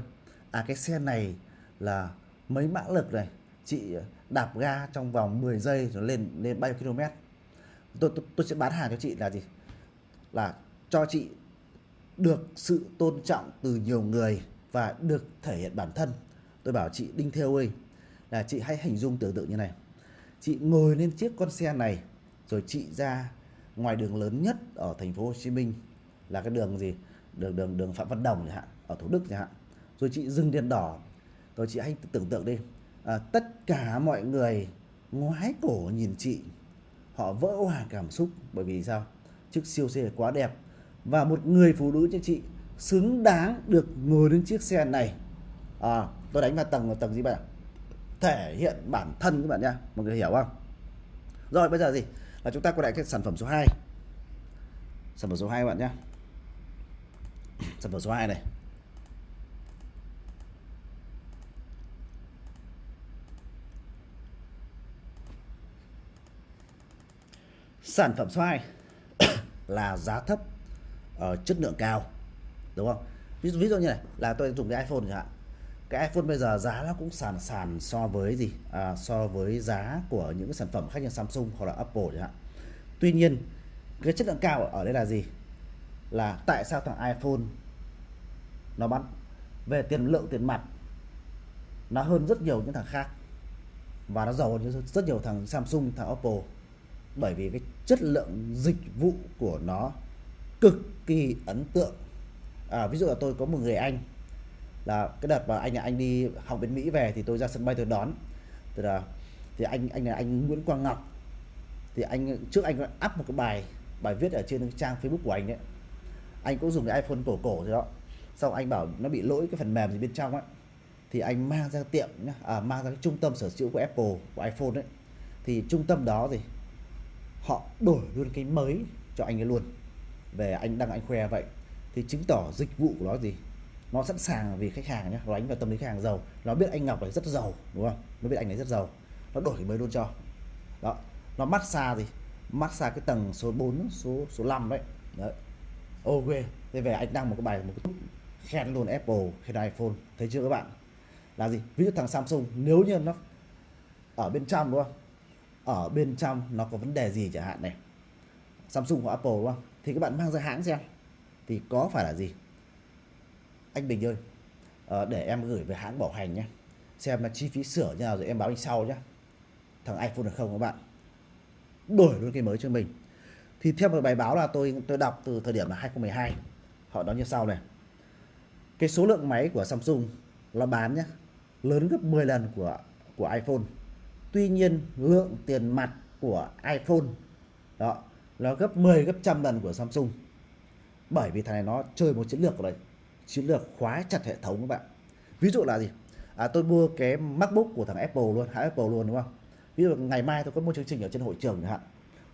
À cái xe này là mấy mã lực này chị đạp ga trong vòng 10 giây rồi lên lên bao nhiêu km tôi, tôi tôi sẽ bán hàng cho chị là gì? Là cho chị được sự tôn trọng từ nhiều người và được thể hiện bản thân. Tôi bảo chị Đinh Theo ơi là chị hãy hình dung tưởng tượng như này. Chị ngồi lên chiếc con xe này rồi chị ra ngoài đường lớn nhất ở thành phố Hồ Chí Minh là cái đường gì? Đường đường đường Phạm Văn Đồng chẳng hạn ở Thủ Đức chẳng hạn. Rồi chị dừng đèn đỏ. Rồi chị hãy tưởng tượng đi. À, tất cả mọi người ngoái cổ nhìn chị. Họ vỡ hòa cảm xúc bởi vì sao? Chiếc siêu xe quá đẹp. Và một người phụ nữ như chị xứng đáng được ngồi lên chiếc xe này. À, tôi đánh vào tầng tầng gì bạn thể hiện bản thân các bạn nhá mọi người hiểu không? Rồi bây giờ gì? Là chúng ta quay lại cái sản phẩm số 2 sản phẩm số 2 các bạn nhé sản phẩm số 2 này. Sản phẩm số 2 là giá thấp ở chất lượng cao. Đúng không? Ví, ví dụ như này là tôi dùng cái iPhone chẳng hạn cái iPhone bây giờ giá nó cũng sàn sàn so với gì? À, so với giá của những sản phẩm khác như Samsung hoặc là Apple chẳng hạn. Tuy nhiên cái chất lượng cao ở đây là gì? Là tại sao thằng iPhone nó bán? Về tiền lượng tiền mặt nó hơn rất nhiều những thằng khác. Và nó giàu hơn rất nhiều thằng Samsung thằng Apple. Bởi vì cái chất lượng dịch vụ của nó cực kỳ ấn tượng. À, ví dụ là tôi có một người anh là cái đợt mà anh anh đi học bên Mỹ về thì tôi ra sân bay tôi đón. Thì là thì anh anh là anh Nguyễn Quang Ngọc. Thì anh trước anh up một cái bài bài viết ở trên trang Facebook của anh đấy anh cũng dùng cái iPhone cổ cổ rồi đó. Sau anh bảo nó bị lỗi cái phần mềm gì bên trong ấy, thì anh mang ra tiệm nhá à, mang ra cái trung tâm sở hữu của Apple của iPhone đấy thì trung tâm đó thì họ đổi luôn cái mới cho anh ấy luôn. Về anh đăng anh khoe vậy. Thì chứng tỏ dịch vụ của nó gì? Nó sẵn sàng vì khách hàng nhé nó đánh vào tâm lý khách hàng giàu. Nó biết anh Ngọc này rất giàu, đúng không? Nó biết anh ấy rất giàu. Nó đổi mới luôn cho. Đó, nó massage gì? Massage cái tầng số 4 số số 5 đấy. Đấy. Ok thế về anh đăng một cái bài, một cái khen luôn Apple khen iPhone. Thấy chưa các bạn? Là gì? Ví dụ thằng Samsung, nếu như nó ở bên trong, đúng không? Ở bên trong nó có vấn đề gì chẳng hạn này? Samsung hoặc Apple, đúng không? Thì các bạn mang ra hãng xem. Thì có phải là gì? Anh Bình ơi à, để em gửi về hãng bảo hành nhé. Xem là chi phí sửa như nào rồi em báo anh sau nhé. Thằng iPhone được không các bạn. Đổi luôn cái mới cho mình. Thì theo một bài báo là tôi tôi đọc từ thời điểm là 2012 họ nói như sau này. Cái số lượng máy của Samsung nó bán nhé lớn gấp 10 lần của của iPhone. Tuy nhiên lượng tiền mặt của iPhone đó nó gấp 10 gấp trăm lần của Samsung. Bởi vì thằng này nó chơi một chiến lược rồi chiến lược khóa chặt hệ thống các bạn. Ví dụ là gì? À, tôi mua cái MacBook của thằng Apple luôn hãng Apple luôn đúng không? Ví dụ ngày mai tôi có một chương trình ở trên hội trường chẳng hạn.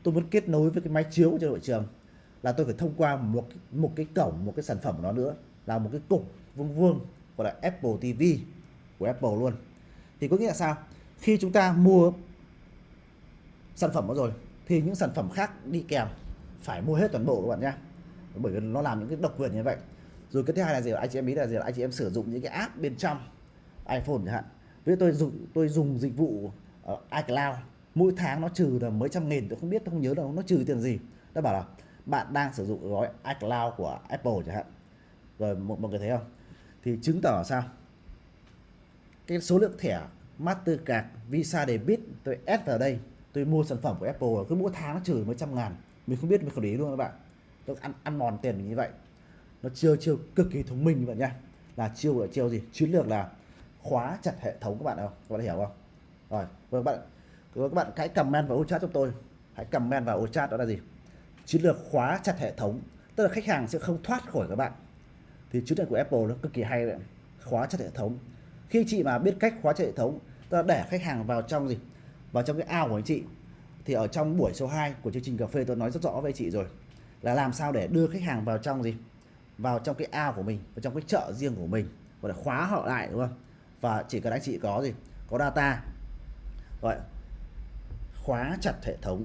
Tôi muốn kết nối với cái máy chiếu trên hội trường là tôi phải thông qua một một cái cổng một cái sản phẩm của nó nữa là một cái cục vuông vuông gọi là Apple TV của Apple luôn. Thì có nghĩa là sao? Khi chúng ta mua sản phẩm đó rồi thì những sản phẩm khác đi kèm phải mua hết toàn bộ các bạn nhé bởi vì nó làm những cái độc quyền như vậy rồi cái thứ hai là gì? Anh chị em biết là gì? Là anh chị em sử dụng những cái app bên trong iPhone chẳng hạn. Với tôi dùng tôi dùng dịch vụ uh, iCloud mỗi tháng nó trừ là mấy trăm nghìn tôi không biết tôi không nhớ đâu nó trừ tiền gì. Nó bảo là bạn đang sử dụng gói iCloud của Apple chẳng hạn. Rồi một mọi người thấy không? Thì chứng tỏ sao? Cái số lượng thẻ Mastercard Visa Debit tôi add vào đây tôi mua sản phẩm của Apple cứ mỗi tháng nó trừ mấy trăm ngàn. Mình không biết mình không để ý luôn các bạn. Tôi ăn ăn mòn tiền mình như vậy nó chiêu chiêu cực kỳ thông minh các bạn nha là chiêu là chiêu gì? Chiến lược là khóa chặt hệ thống các bạn không? Các bạn hiểu không? Rồi vâng, các bạn vâng, các bạn hãy comment vào ô chat cho tôi. Hãy comment vào ô chat đó là gì? Chiến lược khóa chặt hệ thống. Tức là khách hàng sẽ không thoát khỏi các bạn. Thì chiến lược của Apple nó cực kỳ hay đấy. Khóa chặt hệ thống. Khi chị mà biết cách khóa chặt hệ thống, tức là để khách hàng vào trong gì? Vào trong cái ao của anh chị. Thì ở trong buổi số 2 của chương trình cà phê tôi nói rất rõ với chị rồi. Là làm sao để đưa khách hàng vào trong gì? Vào trong cái ao của mình, vào trong cái chợ riêng của mình và để khóa họ lại, đúng không? Và chỉ cần anh chị có gì? Có data. Gọi, khóa chặt hệ thống.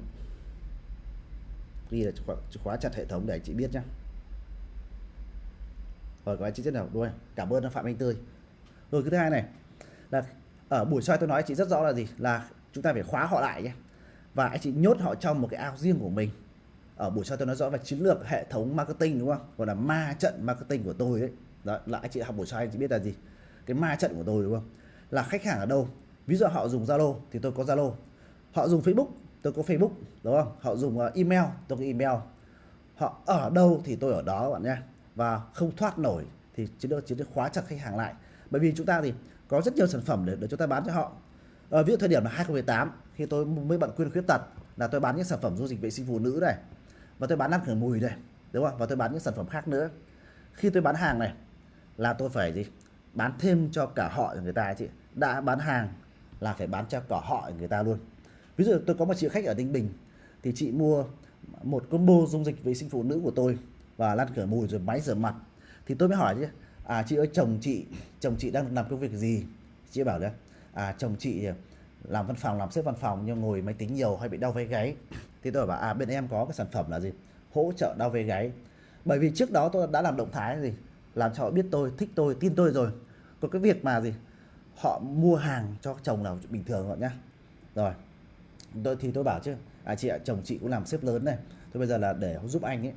Ghi là khóa chặt hệ thống để anh chị biết nhá. Rồi, các anh chị rất nào, đuôi. Cảm ơn phạm anh tươi. Rồi cái thứ hai này, là ở buổi soi tôi nói anh chị rất rõ là gì? Là chúng ta phải khóa họ lại nhé. Và anh chị nhốt họ trong một cái ao riêng của mình ở buổi sau tôi nói rõ về chiến lược hệ thống marketing đúng không? Gọi là ma trận marketing của tôi đấy đó là anh chị học buổi sau anh chị biết là gì? Cái ma trận của tôi đúng không? Là khách hàng ở đâu? Ví dụ họ dùng zalo thì tôi có zalo. Họ dùng facebook tôi có facebook đúng không? Họ dùng ờ, email tôi có email. Họ ở đâu thì tôi ở đó các bạn nhé. Và không thoát nổi thì chiến lược chiến lược khóa chặt khách hàng lại. Bởi vì chúng ta thì có rất nhiều sản phẩm để, để chúng ta bán cho họ. À, ví dụ thời điểm là 2018 khi tôi mới bận quyên khuyết tật là tôi bán những sản phẩm du lịch vệ sinh phụ nữ này và tôi bán ăn khử mùi đây, đúng không? Và tôi bán những sản phẩm khác nữa. Khi tôi bán hàng này, là tôi phải gì? Bán thêm cho cả họ người ta chị. Đã bán hàng là phải bán cho cả họ người ta luôn. Ví dụ tôi có một chị khách ở Ninh Bình, thì chị mua một combo dung dịch vệ sinh phụ nữ của tôi và lăn khử mùi rồi máy rửa mặt. Thì tôi mới hỏi chứ à chị ơi, chồng chị chồng chị đang làm công việc gì? Chị bảo đấy à chồng chị làm văn phòng, làm xếp văn phòng nhưng ngồi máy tính nhiều hay bị đau vai gáy thì tôi bảo à bên em có cái sản phẩm là gì? Hỗ trợ đau về gáy. Bởi vì trước đó tôi đã làm động thái gì? Làm cho họ biết tôi, thích tôi, tin tôi rồi. Có cái việc mà gì? Họ mua hàng cho chồng là bình thường họ nhá. Rồi, tôi, thì tôi bảo chứ à chị ạ, chồng chị cũng làm xếp lớn này. Tôi bây giờ là để giúp anh ấy,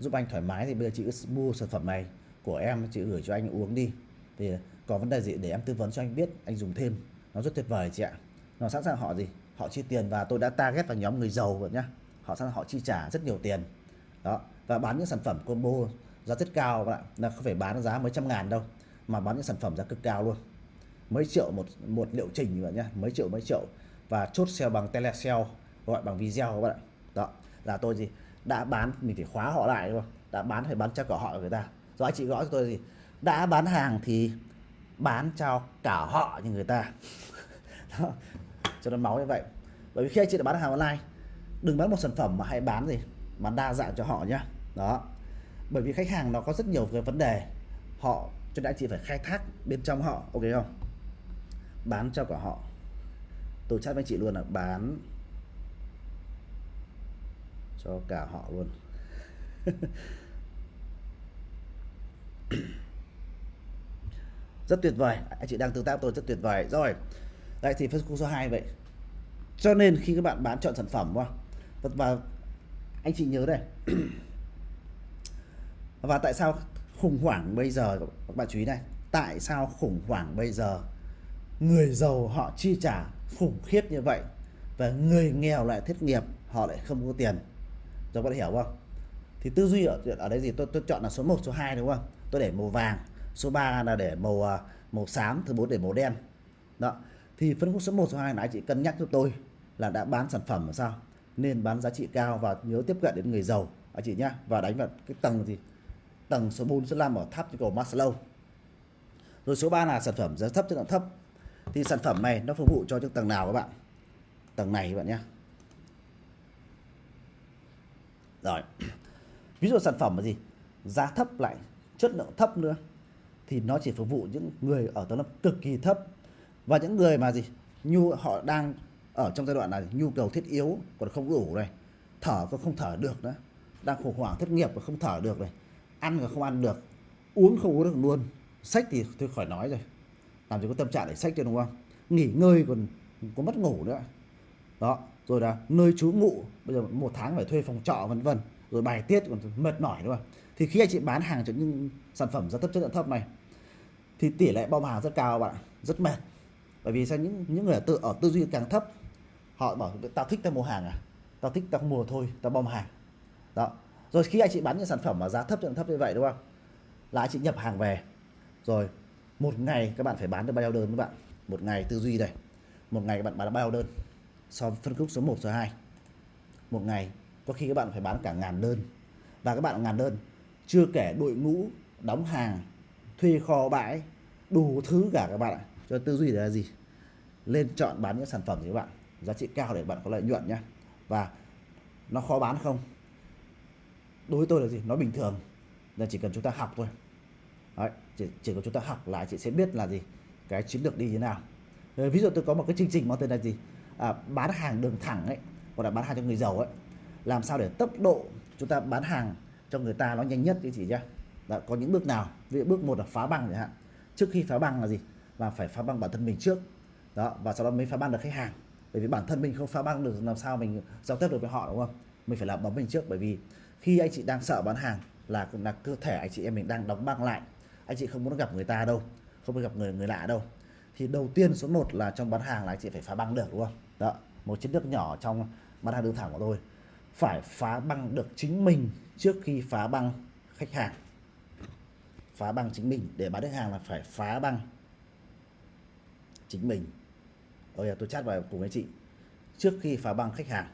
giúp anh thoải mái thì bây giờ chị cứ mua sản phẩm này của em, chị gửi cho anh uống đi. Thì có vấn đề gì để em tư vấn cho anh biết, anh dùng thêm. Nó rất tuyệt vời chị ạ. Nó sẵn sàng họ gì? Họ chi tiền và tôi đã target vào nhóm người giàu rồi nhá. Họ sẵn họ chi trả rất nhiều tiền. Đó, và bán những sản phẩm combo giá rất cao các bạn là không phải bán giá mấy trăm ngàn đâu, mà bán những sản phẩm giá cực cao luôn. Mấy triệu một một liệu trình các bạn nhá, mấy triệu mấy triệu. Và chốt sale bằng telesale gọi bằng video các bạn ạ. Đó, là tôi gì đã bán, mình phải khóa họ lại đúng không đã bán phải bán cho cả họ người ta. Do anh chị gõ cho tôi gì đã bán hàng thì bán cho cả họ như người ta. Đó cho nó máu như vậy. Bởi vì khi anh chị đã bán hàng online, đừng bán một sản phẩm mà hãy bán gì bán đa dạng cho họ nhá. Đó. Bởi vì khách hàng nó có rất nhiều cái vấn đề. Họ, cho nên anh chị phải khai thác bên trong họ, ok không? Bán cho cả họ. Tôi chat với chị luôn là bán cho cả họ luôn. Rất tuyệt vời. Anh chị đang tương tác tôi rất tuyệt vời. Rồi. Đây thì phân khúc số 2 vậy cho nên khi các bạn bán chọn sản phẩm không? và anh chị nhớ đây. Và tại sao khủng hoảng bây giờ, các bạn chú ý này, tại sao khủng hoảng bây giờ người giàu họ chi trả khủng khiếp như vậy và người nghèo lại thất nghiệp, họ lại không có tiền? Cho các bạn hiểu không? Thì tư duy ở ở đây gì tôi tôi chọn là số 1 số 2 đúng không? Tôi để màu vàng, số 3 là để màu à, màu xám, thứ bốn để màu đen. Đó. Thì phân khúc số 1 số 2 anh chị cân nhắc cho tôi là đã bán sản phẩm là sao? Nên bán giá trị cao và nhớ tiếp cận đến người giàu. Anh chị nhá, và đánh vào cái tầng gì? Tầng số 4 số 5 ở tháp như cầu Maslow. Rồi số 3 là sản phẩm giá thấp, chất lượng thấp. Thì sản phẩm này nó phục vụ cho những tầng nào các bạn? Tầng này các bạn nhé rồi. Ví dụ sản phẩm là gì? Giá thấp lại chất lượng thấp nữa. Thì nó chỉ phục vụ những người ở tầng lớp cực kỳ thấp. Và những người mà gì? Nhu họ đang ở trong giai đoạn này, nhu cầu thiết yếu còn không đủ này. Thở còn không thở được nữa. Đang khủng hoảng, thất nghiệp và không thở được này. Ăn còn không ăn được. Uống không uống được luôn. Sách thì tôi khỏi nói rồi. Làm gì có tâm trạng để sách cho đúng không? Nghỉ ngơi còn có mất ngủ nữa. Đó, rồi là nơi trú ngụ. Bây giờ một tháng phải thuê phòng trọ vân vân. Rồi bài tiết còn mệt mỏi đúng không thì khi anh chị bán hàng cho những sản phẩm giá thấp, chất lượng thấp này, thì tỷ lệ bom hàng rất cao bạn rất mệt. Bởi vì sao? Những những người tự, ở tư duy càng thấp họ bảo, tao thích tao mua hàng à? Tao thích tao mua thôi, tao bom hàng. Đó. Rồi khi anh chị bán những sản phẩm mà giá thấp chất thấp như vậy, đúng không? Là anh chị nhập hàng về. Rồi, một ngày các bạn phải bán được bao nhiêu đơn các bạn? Một ngày tư duy đây. Một ngày các bạn bán được bao nhiêu đơn? So với phân khúc số 1 số 2 một ngày, có khi các bạn phải bán cả ngàn đơn. Và các bạn ngàn đơn, chưa kể đội ngũ, đóng hàng, thuê kho bãi, đủ thứ cả các bạn ạ. Cho tư duy là gì? Lên chọn bán những sản phẩm gì các bạn giá trị cao để bạn có lợi nhuận nhé và nó khó bán không? Đối với tôi là gì? Nó bình thường. Là chỉ cần chúng ta học thôi. Đấy, chỉ, chỉ cần chúng ta học là chị sẽ biết là gì cái chiến lược đi như nào. Ờ, ví dụ tôi có một cái chương trình mang tên là gì? À, bán hàng đường thẳng ấy hoặc là bán hàng cho người giàu ấy. Làm sao để tốc độ chúng ta bán hàng cho người ta nó nhanh nhất thì chị nhá. Đã có những bước nào? Ví dụ bước một là phá băng chẳng hạn. Trước khi phá băng là gì? Là phải phá băng bản thân mình trước. Đó và sau đó mới phá băng được khách hàng bởi vì bản thân mình không phá băng được, làm sao mình giao tiếp được với họ, đúng không? Mình phải làm bấm mình trước, bởi vì khi anh chị đang sợ bán hàng là là cơ thể anh chị em mình đang đóng băng lại. Anh chị không muốn gặp người ta đâu, không muốn gặp người người lạ đâu. Thì đầu tiên số 1 là trong bán hàng là anh chị phải phá băng được, đúng không? Đó, một chiến lược nhỏ trong bán hàng đường thẳng của tôi. Phải phá băng được chính mình trước khi phá băng khách hàng. Phá băng chính mình, để bán được hàng là phải phá băng chính mình. Ôi, tôi chat vào cùng anh chị. Trước khi phá băng khách hàng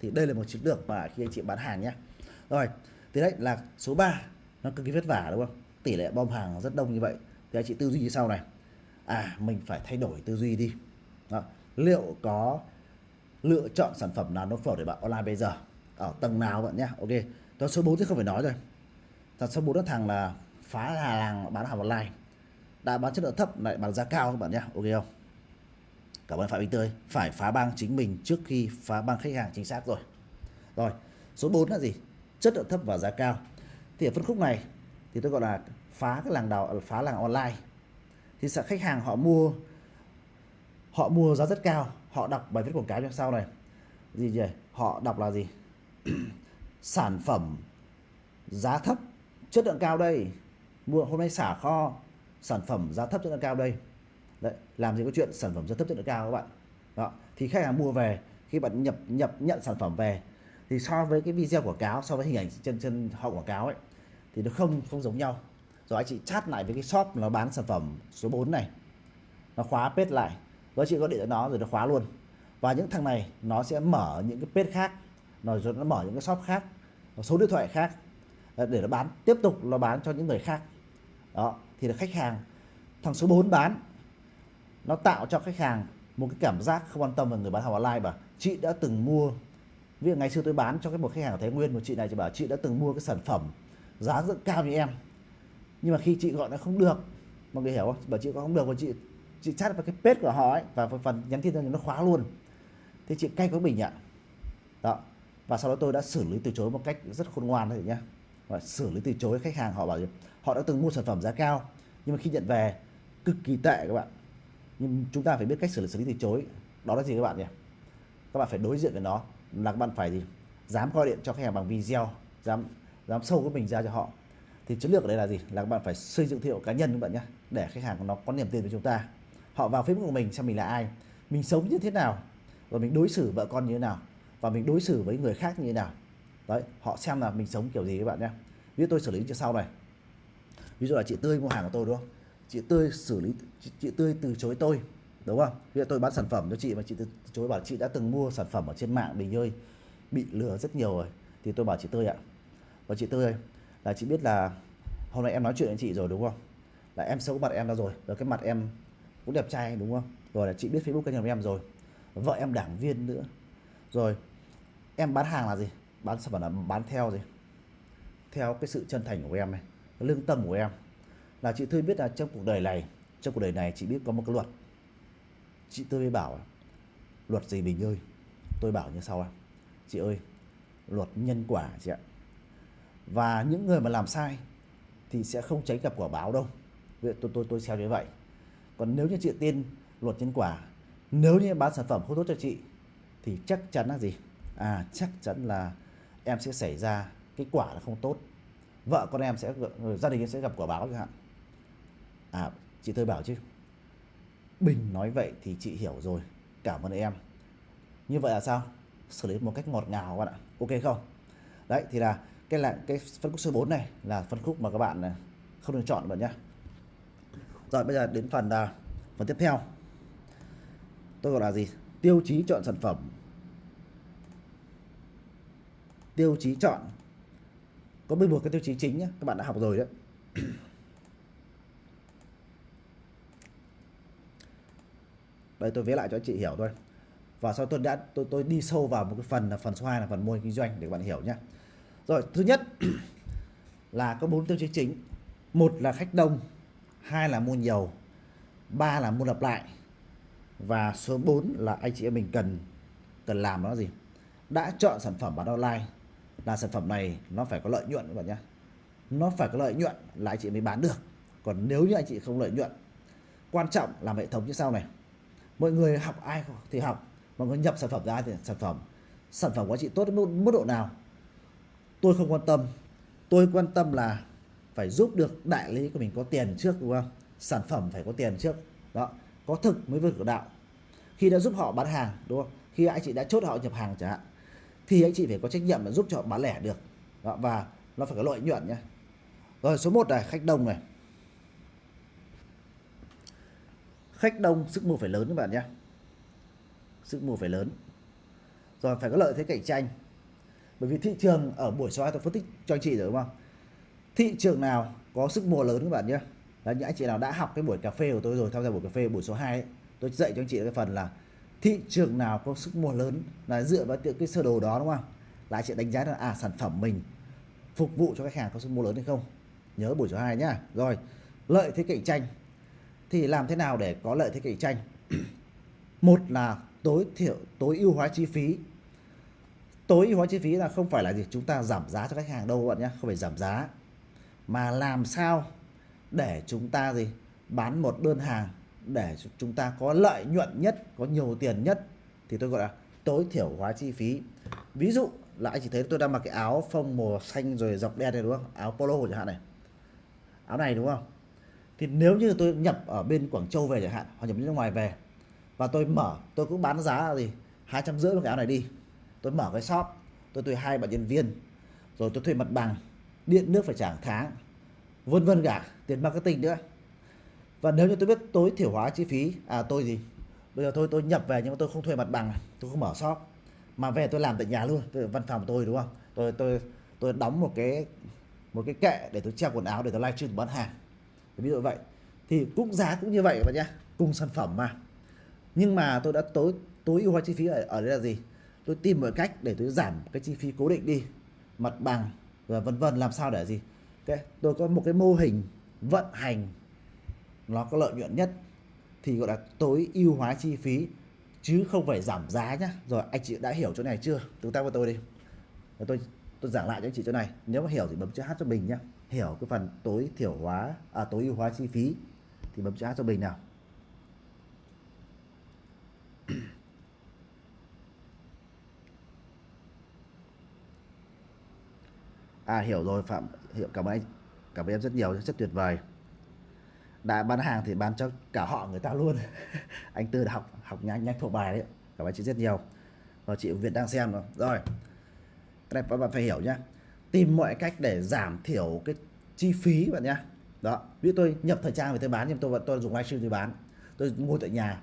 thì đây là một chiến lược mà khi anh chị bán hàng nhé. Rồi thì đấy là số 3 nó cực kỳ vất vả đúng không? Tỷ lệ bom hàng rất đông như vậy. Thì anh chị tư duy như sau này. À mình phải thay đổi tư duy đi. Đó. liệu có lựa chọn sản phẩm nào nó phù hợp để bạn online bây giờ? Ở tầng nào bạn nhé? Ok đó số 4 thì không phải nói rồi. Thật số 4 đó thằng là phá là làng bán hàng online. Đã bán chất lượng thấp lại bán giá cao các bạn nhé. Ok không? Cảm ơn phạm minh tươi. Phải phá băng chính mình trước khi phá băng khách hàng chính xác rồi. Rồi, số 4 là gì? Chất lượng thấp và giá cao. Thì ở phân khúc này thì tôi gọi là phá cái làng đào, phá làng online. Thì sợ khách hàng họ mua họ mua giá rất cao, họ đọc bài viết quảng cáo như sau này. Gì vậy họ đọc là gì? Sản phẩm giá thấp, chất lượng cao đây. Mua, hôm nay xả kho, sản phẩm giá thấp, chất lượng cao đây đấy, làm gì có chuyện sản phẩm rất thấp chất lượng cao các bạn. Đó, thì khách hàng mua về, khi bạn nhập nhập, nhận sản phẩm về, thì so với cái video quảng cáo, so với hình ảnh trên trên họ quảng cáo ấy, thì nó không không giống nhau. Rồi anh chị chat lại với cái shop nó bán sản phẩm số 4 này, nó khóa page lại. Rồi chị có điện cho nó rồi nó khóa luôn. Và những thằng này, nó sẽ mở những cái page khác, nó rồi nó mở những cái shop khác số điện thoại khác ờ, để nó bán, tiếp tục nó bán cho những người khác. Đó, thì là khách hàng, thằng số 4 bán nó tạo cho khách hàng một cái cảm giác không quan tâm về người bán hàng online mà chị đã từng mua, ví dụ ngày xưa tôi bán cho cái một khách hàng ở Thái Nguyên, một chị này chị bảo, chị đã từng mua cái sản phẩm giá rất cao như em. Nhưng mà khi chị gọi nó không được, mọi người hiểu không? Bảo chị gọi không được và chị chị chat vào cái page của họ ấy, và phần nhắn tin cho nó khóa luôn. Thế chị cay với mình ạ. Đó. Và sau đó tôi đã xử lý từ chối một cách rất khôn ngoan đấy nhá. Và xử lý từ chối khách hàng họ bảo gì? Họ đã từng mua sản phẩm giá cao, nhưng mà khi nhận về, cực kỳ tệ các bạn nhưng chúng ta phải biết cách xử lý xử lý từ chối. Đó là gì các bạn nhỉ? Các bạn phải đối diện với nó. Là các bạn phải gì? Dám gọi điện cho khách hàng bằng video, dám dám sâu của mình ra cho họ. Thì chiến lược ở đây là gì? Là các bạn phải xây dựng thương hiệu cá nhân các bạn nhé, để khách hàng nó có niềm tin với chúng ta. Họ vào facebook của mình xem mình là ai, mình sống như thế nào và mình đối xử vợ con như thế nào, và mình đối xử với người khác như thế nào. Đấy, họ xem là mình sống kiểu gì các bạn nhé. Ví dụ tôi xử lý như sau này. Ví dụ là chị tươi mua hàng của tôi, đúng không? Chị tươi xử lý chị, chị tươi từ chối tôi đúng không? Bây giờ tôi bán sản phẩm cho chị mà chị từ chối bảo chị đã từng mua sản phẩm ở trên mạng bình ơi bị lừa rất nhiều rồi. Thì tôi bảo chị tươi ạ. Và chị tươi là chị biết là hôm nay em nói chuyện với chị rồi đúng không? Là em xấu mặt em ra rồi rồi cái mặt em cũng đẹp trai đúng không? Rồi là chị biết facebook cá nhân của em rồi vợ em đảng viên nữa. Rồi em bán hàng là gì? Bán sản phẩm là bán theo gì? Theo cái sự chân thành của em này cái lương tâm của em là chị Tươi biết là trong cuộc đời này, trong cuộc đời này chị biết có một cái luật. Chị Tươi mới bảo, luật gì Bình ơi? Tôi bảo như sau chị ơi, luật nhân quả chị ạ. Và những người mà làm sai thì sẽ không tránh gặp quả báo đâu. Vậy tôi tôi tôi xem như vậy. Còn nếu như chị tin luật nhân quả, nếu như bán sản phẩm không tốt cho chị, thì chắc chắn là gì? À chắc chắn là em sẽ xảy ra cái quả là không tốt. Vợ con em sẽ, gia đình em sẽ gặp quả báo chẳng hạn à chị tôi bảo chứ. Bình nói vậy thì chị hiểu rồi. Cảm ơn em. Như vậy là sao? Xử lý một cách ngọt ngào các bạn ạ. Ok không? Đấy, thì là cái là cái phân khúc số 4 này là phân khúc mà các bạn này không được chọn bạn nhé rồi, bây giờ đến phần là phần tiếp theo. Tôi gọi là gì? Tiêu chí chọn sản phẩm. Tiêu chí chọn. Có 11 cái tiêu chí chính nhé các bạn đã học rồi đấy. Đây tôi vẽ lại cho anh chị hiểu thôi. Và sau tôi đã, tôi tôi đi sâu vào một cái phần là phần số 2 là phần mô hình kinh doanh để các bạn hiểu nhé rồi, thứ nhất là có bốn tiêu chí chính. Một là khách đông, hai là mua nhiều, ba là mua lặp lại, và số 4 là anh chị em mình cần cần làm nó gì? Đã chọn sản phẩm bán online là sản phẩm này nó phải có lợi nhuận các bạn nhé nó phải có lợi nhuận là anh chị mới bán được. Còn nếu như anh chị không lợi nhuận, quan trọng làm hệ thống như sau này mọi người học ai thì học. Mọi người nhập sản phẩm ra thì sản phẩm. Sản phẩm của anh chị tốt đến mức độ nào? Tôi không quan tâm. Tôi quan tâm là phải giúp được đại lý của mình có tiền trước đúng không? Sản phẩm phải có tiền trước. Đó có thực mới vượt cửa đạo. Khi đã giúp họ bán hàng đúng không? Khi anh chị đã chốt họ nhập hàng chẳng hạn thì anh chị phải có trách nhiệm là giúp cho họ bán lẻ được. Đó, và nó phải có lợi nhuận nhé. Rồi số 1 này khách đông này. Khách đông sức mua phải lớn các bạn nhé. Sức mua phải lớn. Rồi phải có lợi thế cạnh tranh. Bởi vì thị trường ở buổi số 2 tôi phân tích cho anh chị rồi đúng không? Thị trường nào có sức mua lớn các bạn nhé? Là những anh chị nào đã học cái buổi cà phê của tôi rồi tham gia buổi cà phê buổi số 2 ấy, tôi dạy cho anh chị cái phần là thị trường nào có sức mua lớn là dựa vào cái sơ đồ đó đúng không? Là anh chị đánh giá là à sản phẩm mình phục vụ cho khách hàng có sức mua lớn hay không? Nhớ buổi số 2 nhá. Rồi lợi thế cạnh tranh thì làm thế nào để có lợi thế cạnh tranh? Một là tối thiểu, tối ưu hóa chi phí. Tối ưu hóa chi phí là không phải là gì, chúng ta giảm giá cho khách hàng đâu các bạn nhé, không phải giảm giá. Mà làm sao để chúng ta gì, bán một đơn hàng để chúng ta có lợi nhuận nhất, có nhiều tiền nhất, thì tôi gọi là tối thiểu hóa chi phí. Ví dụ, là anh chỉ thấy tôi đang mặc cái áo phông màu xanh rồi dọc đen này, đúng không? Áo polo chẳng hạn này. Áo này, đúng không? Thì nếu như tôi nhập ở bên Quảng Châu về chẳng hạn, hoặc nhập nước ngoài về, và tôi mở, tôi cũng bán giá là gì? hai trăm rưỡi một cái áo này đi. Tôi mở cái shop, tôi thuê hai bạn nhân viên, rồi tôi thuê mặt bằng, điện nước phải trả tháng, vân vân cả, tiền marketing nữa. Và nếu như tôi biết tối thiểu hóa chi phí à tôi gì? Bây giờ tôi tôi nhập về nhưng mà tôi không thuê mặt bằng, tôi không mở shop, mà về tôi làm tại nhà luôn tôi văn phòng của tôi, đúng không? Tôi tôi tôi đóng một cái một cái kệ để tôi treo quần áo để tôi livestream bán hàng ví dụ vậy. Thì cũng giá cũng như vậy các bạn nhé cùng sản phẩm mà. Nhưng mà tôi đã tối tối ưu hóa chi phí ở, ở đây là gì? Tôi tìm mọi cách để tôi giảm cái chi phí cố định đi. Mặt bằng và vân vân làm sao để gì? Okay. tôi có một cái mô hình vận hành. Nó có lợi nhuận nhất. Thì gọi là tối ưu hóa chi phí. Chứ không phải giảm giá nhá. Rồi anh chị đã hiểu chỗ này chưa? Tương tác với tôi đi. Rồi tôi tôi giảng lại cho anh chị chỗ này. Nếu mà hiểu thì bấm chữ h cho mình nhá hiểu cái phần tối thiểu hóa à tối ưu hóa chi phí, thì bấm chữ A cho mình nào. À hiểu rồi, phạm. Hiểu, cảm ơn anh. Cảm ơn em rất nhiều, rất tuyệt vời. Đã bán hàng thì bán cho cả họ người ta luôn. Anh tư đã học học nhanh nhanh thuộc bài đấy. Cảm ơn chị rất nhiều. Và chị Việt đang xem rồi. Rồi, cái này các bạn phải hiểu nhá tìm mọi cách để giảm thiểu cái chi phí bạn nhá. Đó, ví dụ tôi nhập thời trang về tôi bán, nhưng tôi vẫn, tôi dùng livestream tôi bán. Tôi mua tại nhà.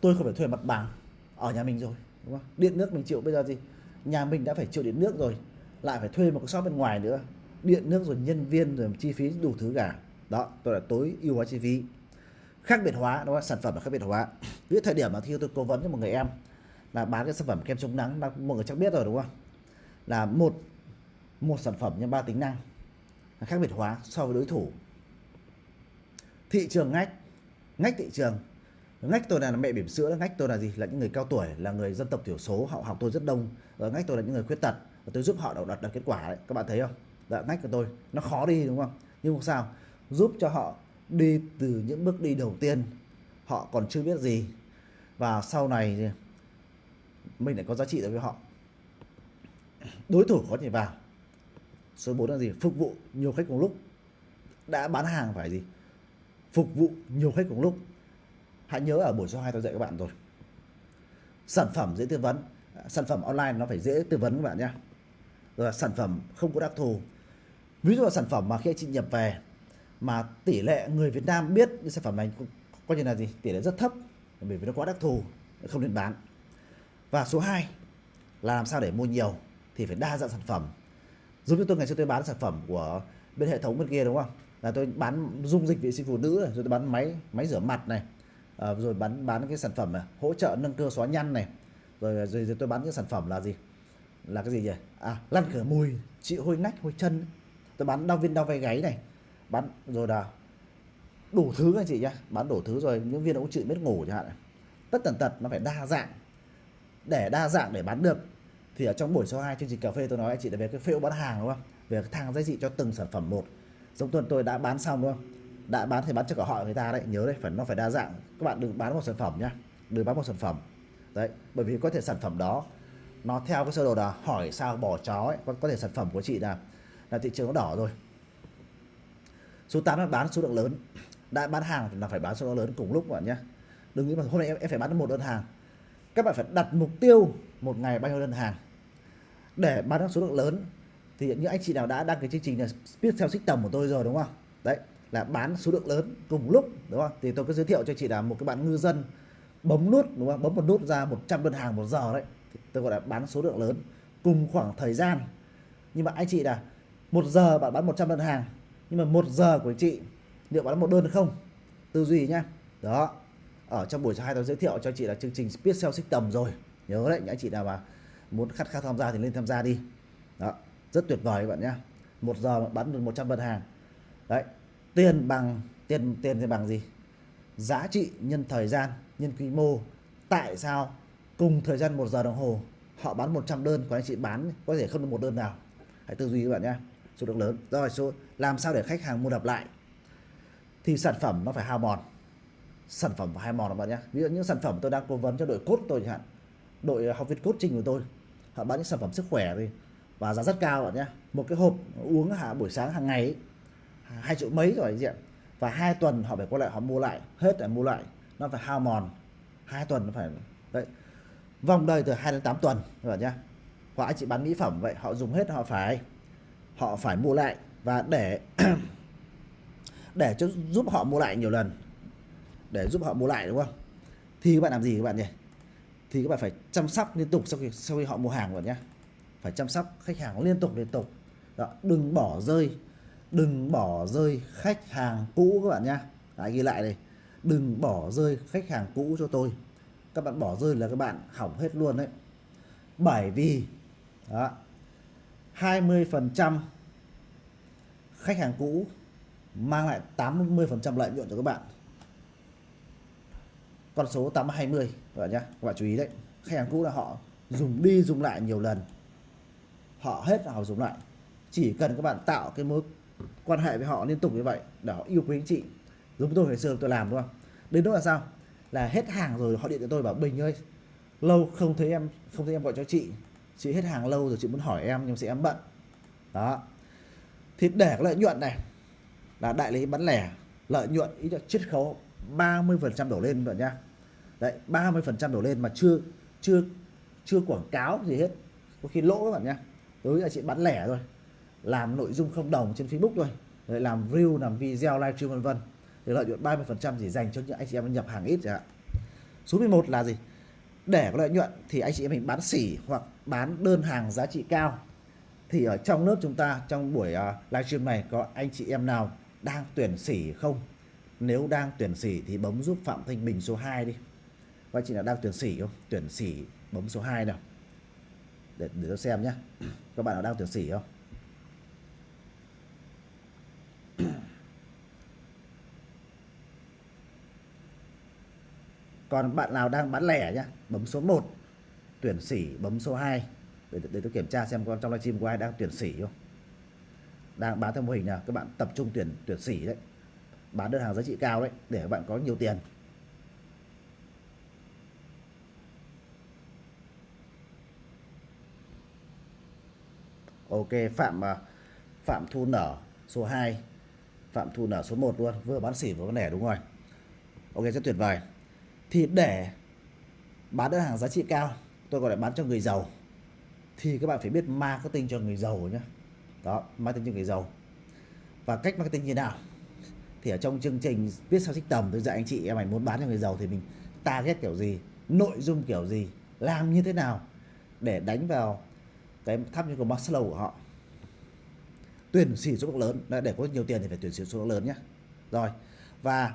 Tôi không phải thuê mặt bằng. Ở nhà mình rồi, đúng không? Điện nước mình chịu, bây giờ gì? Nhà mình đã phải chịu điện nước rồi, lại phải thuê một cái shop bên ngoài nữa. Điện nước rồi nhân viên rồi chi phí đủ thứ cả. Đó, tôi là tối ưu hóa chi phí. Khác biệt hóa, đúng không? Sản phẩm là khác biệt hóa. Ví dụ thời điểm mà khi tôi cố vấn cho một người em, là bán cái sản phẩm kem chống nắng mọi người chắc biết rồi, đúng không? Là một một sản phẩm nhân ba tính năng khác biệt hóa so với đối thủ. Thị trường ngách ngách thị trường. Ngách tôi là mẹ bỉm sữa ngách tôi là gì? Là những người cao tuổi là người dân tộc thiểu số họ học tôi rất đông. Ờ, ngách tôi là những người khuyết tật và tôi giúp họ đạt, được kết quả đấy. Các bạn thấy không? Dạ, ngách của tôi nó khó đi đúng không? Nhưng không sao. Giúp cho họ đi từ những bước đi đầu tiên họ còn chưa biết gì. Và sau này mình lại có giá trị đối với họ. Đối thủ có thể vào số 4 là gì? Phục vụ nhiều khách cùng lúc. Đã bán hàng phải gì? Phục vụ nhiều khách cùng lúc. Hãy nhớ ở buổi số 2 tôi dạy các bạn rồi. Sản phẩm dễ tư vấn. Sản phẩm online nó phải dễ tư vấn các bạn nhé. Rồi sản phẩm không có đặc thù. Ví dụ là sản phẩm mà khi anh chị nhập về mà tỷ lệ người Việt Nam biết cái sản phẩm này coi như là gì? Tỷ lệ rất thấp. Bởi vì nó quá đặc thù, không nên bán. Và số 2 là làm sao để mua nhiều thì phải đa dạng sản phẩm giống như tôi ngày xưa tôi bán sản phẩm của bên hệ thống bên kia đúng không? Là tôi bán dung dịch vệ sinh phụ nữ này, rồi tôi bán máy máy rửa mặt này à, rồi bán bán cái sản phẩm này, hỗ trợ nâng cơ xóa nhăn này rồi, rồi, rồi tôi bán cái sản phẩm là gì? Là cái gì nhỉ? À lăn khử mùi trị hôi nách hôi chân. Tôi bán đau viên đau vai gáy này bán rồi là đủ thứ anh chị nhá bán đủ thứ rồi những viên ống trị mất ngủ chẳng hạn tất tần tật nó phải đa dạng. Để đa dạng để bán được thì ở trong buổi số 2 chương trình cà phê tôi nói anh chị là về cái phễu bán hàng đúng không? Về cái thang giá trị cho từng sản phẩm một. Giống tuần tôi đã bán xong đúng không? Đã bán thì bán cho cả họ người ta đấy nhớ đấy phải nó phải đa dạng. Các bạn đừng bán một sản phẩm nhá đừng bán một sản phẩm. Đấy bởi vì có thể sản phẩm đó nó theo cái sơ đồ là hỏi sao bỏ chó ấy có, có thể sản phẩm của chị là là thị trường nó đỏ rồi. Số 8 là bán số lượng lớn. Đã bán hàng thì là phải bán số lượng lớn cùng lúc bạn nhé đừng nghĩ mà hôm nay em, em phải bán một đơn hàng. Các bạn phải đặt mục tiêu một ngày bao nhiêu đơn hàng để bán được số lượng lớn, thì những anh chị nào đã đăng cái chương trình là Speed xích tầm của tôi rồi, đúng không? Đấy, là bán số lượng lớn cùng lúc, đúng không? Thì tôi có giới thiệu cho chị là một cái bạn ngư dân bấm nút, đúng không? Bấm một nút ra 100 đơn hàng một giờ đấy. Thì tôi gọi là bán số lượng lớn cùng khoảng thời gian. Nhưng mà anh chị là một giờ bạn bán 100 đơn hàng, nhưng mà một giờ của chị liệu bán một đơn không? Tư duy nhá. Đó, ở trong buổi hai tôi giới thiệu cho chị là chương trình Speed Sales tầm rồi. Nhớ đấy, những anh chị nào mà muốn khát khao tham gia thì lên tham gia đi. Đó, rất tuyệt vời các bạn nhé. Một giờ bán được 100 đơn hàng. Đấy, tiền bằng, tiền tiền thì bằng gì? Giá trị nhân thời gian, nhân quy mô. Tại sao cùng thời gian một giờ đồng hồ, họ bán 100 đơn, còn anh chị bán, có thể không được một đơn nào? Hãy tư duy các bạn nhé. Số lượng lớn. Rồi, số, làm sao để khách hàng mua lặp lại? Thì sản phẩm nó phải hao mòn. Sản phẩm phải hao mòn các bạn nhé. Ví dụ những sản phẩm tôi đang cố vấn cho đội cốt tôi chẳng hạn đội à, học viên coaching của tôi. Họ bán những sản phẩm sức khỏe thì và giá rất cao bạn nhé. Một cái hộp uống hạ buổi sáng hàng ngày hai triệu mấy rồi diện và và hai tuần họ phải quay lại, họ mua lại, hết lại mua lại. Nó phải hao mòn, hai tuần nó phải, đấy. Vòng đời từ 2 đến 8 tuần, các bạn nhé. Hoặc anh chị bán mỹ phẩm vậy, họ dùng hết họ phải họ phải mua lại. Và để để cho giúp họ mua lại nhiều lần, để giúp họ mua lại, đúng không? Thì các bạn làm gì các bạn nhỉ? Thì các bạn phải chăm sóc liên tục sau khi sau khi họ mua hàng rồi nhé phải chăm sóc khách hàng liên tục liên tục. Đó, đừng bỏ rơi đừng bỏ rơi khách hàng cũ các bạn nhé Đấy, ghi lại đây. Đừng bỏ rơi khách hàng cũ cho tôi. Các bạn bỏ rơi là các bạn hỏng hết luôn đấy. Bởi vì đó 20% khách hàng cũ mang lại 80% lợi nhuận cho các bạn con số 820 các bạn nhé các bạn chú ý đấy. Khách hàng cũ là họ dùng đi dùng lại nhiều lần. Họ hết họ dùng lại. Chỉ cần các bạn tạo cái mối quan hệ với họ liên tục như vậy để họ yêu quý anh chị. Giống tôi ngày xưa tôi làm, đúng không? Đến đó là sao? Là hết hàng rồi họ điện cho tôi bảo, bình ơi, lâu không thấy em, không thấy em gọi cho chị. Chị hết hàng lâu rồi, chị muốn hỏi em nhưng sẽ em bận. Đó. Thì để lợi nhuận này là đại lý bán lẻ, lợi nhuận ý là chiết khấu. 30% đổ lên bạn nhá. Đấy 30% đổ lên mà chưa chưa chưa quảng cáo gì hết. Có khi lỗ các bạn nhá. Đối với chị bán lẻ thôi. Làm nội dung không đồng trên Facebook thôi. Đấy, làm reel làm video livestream vân vân. Thì lợi nhuận 30% chỉ dành cho những anh chị em nhập hàng ít chẳng hạn. Số 11 là gì? Để có lợi nhuận thì anh chị em mình bán xỉ hoặc bán đơn hàng giá trị cao. Thì ở trong lớp chúng ta trong buổi à, uh, livestream này có anh chị em nào đang tuyển xỉ không? Nếu đang tuyển sỉ thì bấm giúp Phạm Thanh Bình số 2 đi. Các anh chị nào đang tuyển sỉ không? Tuyển sỉ bấm số 2 nào. Để để tôi xem nhé các bạn nào đang tuyển sỉ không? Còn bạn nào đang bán lẻ nhá bấm số 1 tuyển sỉ bấm số 2 để, để tôi kiểm tra xem con trong livestream của ai đang tuyển sỉ không. Đang bán theo mô hình nào? Các bạn tập trung tuyển tuyển sỉ đấy bán đơn hàng giá trị cao đấy, để các bạn có nhiều tiền. Ok, Phạm à, Phạm Thu Nở, số 2 Phạm Thu Nở số 1 luôn, vừa bán xỉ vừa bán lẻ đúng rồi. Ok, rất tuyệt vời. Thì để bán đơn hàng giá trị cao, tôi gọi là bán cho người giàu, thì các bạn phải biết marketing cho người giàu nhé đó, marketing cho người giàu. Và cách marketing như nào? Thì ở trong chương trình viết sao xích tầm, tôi dạy anh chị em mày muốn bán cho người giàu thì mình target kiểu gì, nội dung kiểu gì, làm như thế nào để đánh vào cái tháp như của Maslow của họ. Tuyển sĩ số lượng lớn để có nhiều tiền thì phải tuyển sĩ số lượng lớn nhé rồi, và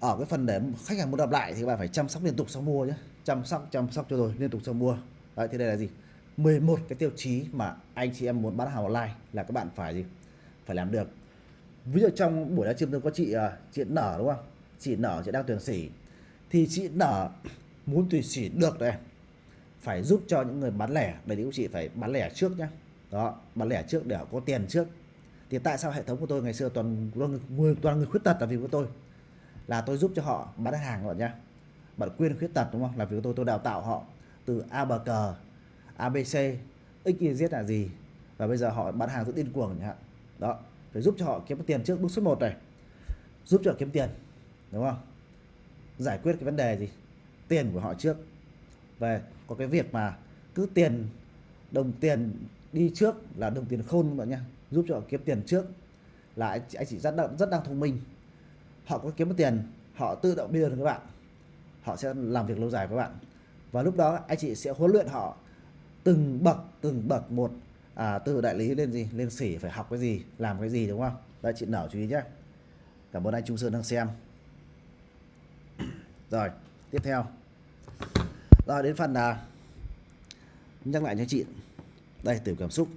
ở cái phần để khách hàng muốn đọc lại thì các bạn phải chăm sóc liên tục sau mua nhé chăm sóc chăm sóc cho rồi, liên tục sau mua. Đấy, thì đây là gì? 11 cái tiêu chí mà anh chị em muốn bán hàng online là các bạn phải gì? Phải làm được ví dụ trong buổi livestream tôi có chị à, chị nở đúng không? Chị nở, chị đang tuyển sỉ. Thì chị nở muốn tuyển sỉ được này. Phải giúp cho những người bán lẻ đấy thì chị phải bán lẻ trước nhá. Đó, bán lẻ trước để họ có tiền trước. Thì tại sao hệ thống của tôi ngày xưa toàn người toàn người khuyết tật là vì của tôi? Là tôi giúp cho họ bán hàng các bạn nhé bạn quyên khuyết tật đúng không? Là vì tôi tôi đào tạo họ từ a bờ cờ abc xyz là gì? Và bây giờ họ bán hàng rất điên cuồng nhá. Đó phải giúp cho họ kiếm tiền trước bước số 1 này. Giúp cho họ kiếm tiền đúng không? Giải quyết cái vấn đề gì? Tiền của họ trước. Về có cái việc mà cứ tiền đồng tiền đi trước là đồng tiền khôn các bạn nhé giúp cho họ kiếm tiền trước là anh, anh chị rất rất đang thông minh. Họ có kiếm được tiền họ tự động đưa được các bạn. Họ sẽ làm việc lâu dài với bạn. Và lúc đó anh chị sẽ huấn luyện họ từng bậc từng bậc một à, từ đại lý lên gì? Lên sỉ phải học cái gì? Làm cái gì đúng không? Đấy chị nở chú ý nhé cảm ơn anh Trung Sơn đang xem. Rồi tiếp theo. Rồi đến phần là nhắc lại cho chị. Đây tiểu cảm xúc.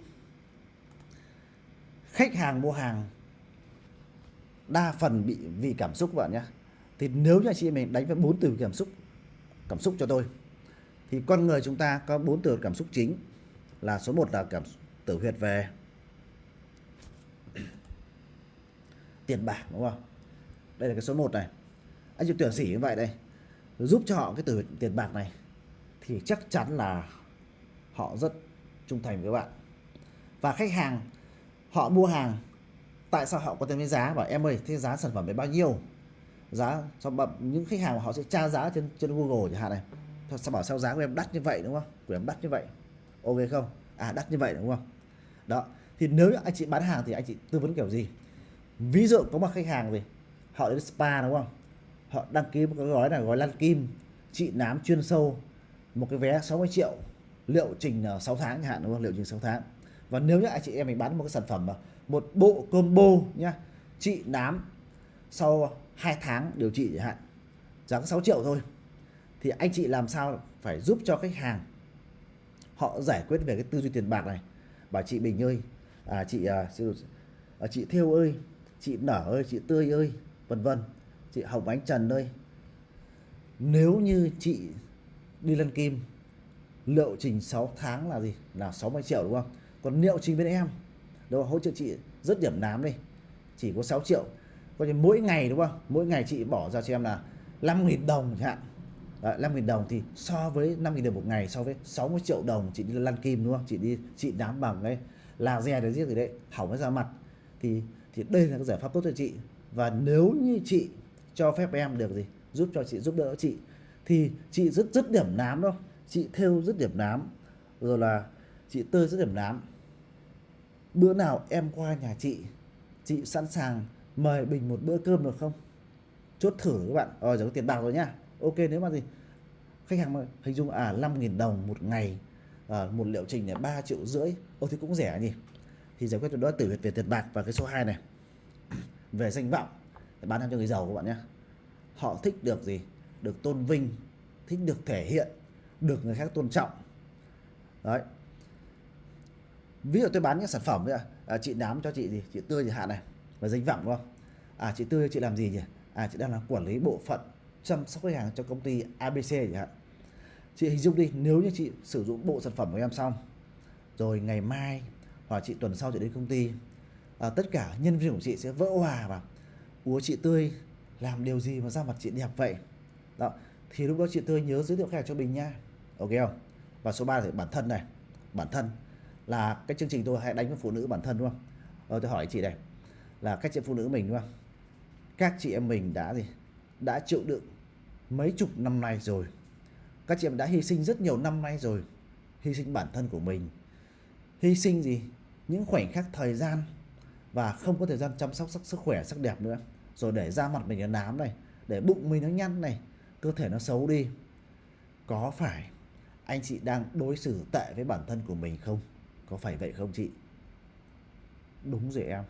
Khách hàng mua hàng đa phần bị vì cảm xúc bạn nhé thì nếu như chị mình đánh với bốn từ cảm xúc cảm xúc cho tôi thì con người chúng ta có bốn từ cảm xúc chính. Là số 1 là cảm tử huyệt về. Tiền bạc, đúng không? Đây là cái số 1 này. Anh chị tuyển sĩ như vậy đây. Giúp cho họ cái từ tiền bạc này, thì chắc chắn là họ rất trung thành với bạn. Và khách hàng, họ mua hàng, tại sao họ có tiền với giá? Bảo em ơi, thế giá sản phẩm này bao nhiêu? Giá cho những khách hàng họ sẽ tra giá trên trên Google chẳng hạn này. Sao bảo sao giá của em đắt như vậy, đúng không? Của em đắt như vậy. Ok không? À đắt như vậy, đúng không? Đó. Thì nếu anh chị bán hàng thì anh chị tư vấn kiểu gì? Ví dụ có một khách hàng gì họ đến spa đúng không? Họ đăng ký một cái gói là gói lăn kim trị nám chuyên sâu, một cái vé 60 triệu, liệu trình ờ, 6 tháng chẳng hạn, đúng không? Liệu trình 6 tháng. Và nếu như anh chị em mình bán một cái sản phẩm mà một bộ combo nhá trị nám sau 2 tháng điều trị chẳng hạn, giá 6 triệu thôi, thì anh chị làm sao phải giúp cho khách hàng họ giải quyết về cái tư duy tiền bạc này? Bảo chị Bình ơi à, chị à, à, chị Theo ơi chị Nở ơi chị Tươi ơi vân vân. Chị Hồng Ánh Trần ơi. Nếu như chị đi lân kim liệu trình 6 tháng là gì? Là 60 triệu đúng không? Còn liệu trình bên em đâu hỗ trợ chị rất điểm nám đi. Chỉ có 6 triệu. Coi như mỗi ngày đúng không? Mỗi ngày chị bỏ ra cho em là 5.000 đồng chẳng hạn. Đấy, 5.000 đồng thì so với 5.000 đồng một ngày so với 60 triệu đồng chị đi lăn kim đúng không? Chị đi chị nám bằng đấy laser dè giết gì đấy hỏng cái da mặt. Thì thì đây là cái giải pháp tốt cho chị. Và nếu như chị cho phép em được gì? Giúp cho chị giúp đỡ chị. Thì chị rất rất điểm nám đâu chị theo rất điểm nám. Rồi là chị tươi rất điểm nám. Bữa nào em qua nhà chị chị sẵn sàng mời bình một bữa cơm được không? Chốt thử các bạn. Rồi giờ có tiền bạc rồi nhá ok nếu mà gì? Khách hàng mà hình dung à 5.000 đồng một ngày à, một liệu trình là 3 triệu rưỡi ô thì cũng rẻ nhỉ? Thì giải quyết được đó tử huyệt về tiền bạc và cái số 2 này. Về danh vọng để bán cho người giàu các bạn nhé. Họ thích được gì? Được tôn vinh thích được thể hiện được người khác tôn trọng. Đấy. Ví dụ tôi bán những sản phẩm đấy à, chị nám cho chị gì? Chị tươi thì hạn này. Và danh vọng đúng không? À chị tươi chị làm gì nhỉ? À chị đang là quản lý bộ phận chăm sóc khách hàng cho công ty ABC chẳng hạn. Chị hình dung đi nếu như chị sử dụng bộ sản phẩm của em xong rồi ngày mai hoặc chị tuần sau chị đến công ty à, tất cả nhân viên của chị sẽ vỡ hòa và úa chị tươi làm điều gì mà ra mặt chị đẹp vậy? Đó thì lúc đó chị tươi nhớ giới thiệu khách hàng cho mình nha. Ok không? Và số 3 thì bản thân này. Bản thân là cái chương trình tôi hay đánh với phụ nữ bản thân đúng không? Rồi tôi hỏi chị này là các chị phụ nữ mình đúng không? Các chị em mình đã gì? Đã chịu đựng mấy chục năm nay rồi. Các chị em đã hy sinh rất nhiều năm nay rồi, hy sinh bản thân của mình. Hy sinh gì? Những khoảnh khắc thời gian và không có thời gian chăm sóc sắc sức khỏe, sắc đẹp nữa. Rồi để da mặt mình nó nám này, để bụng mình nó nhăn này, cơ thể nó xấu đi. Có phải anh chị đang đối xử tệ với bản thân của mình không? Có phải vậy không chị? Đúng rồi em.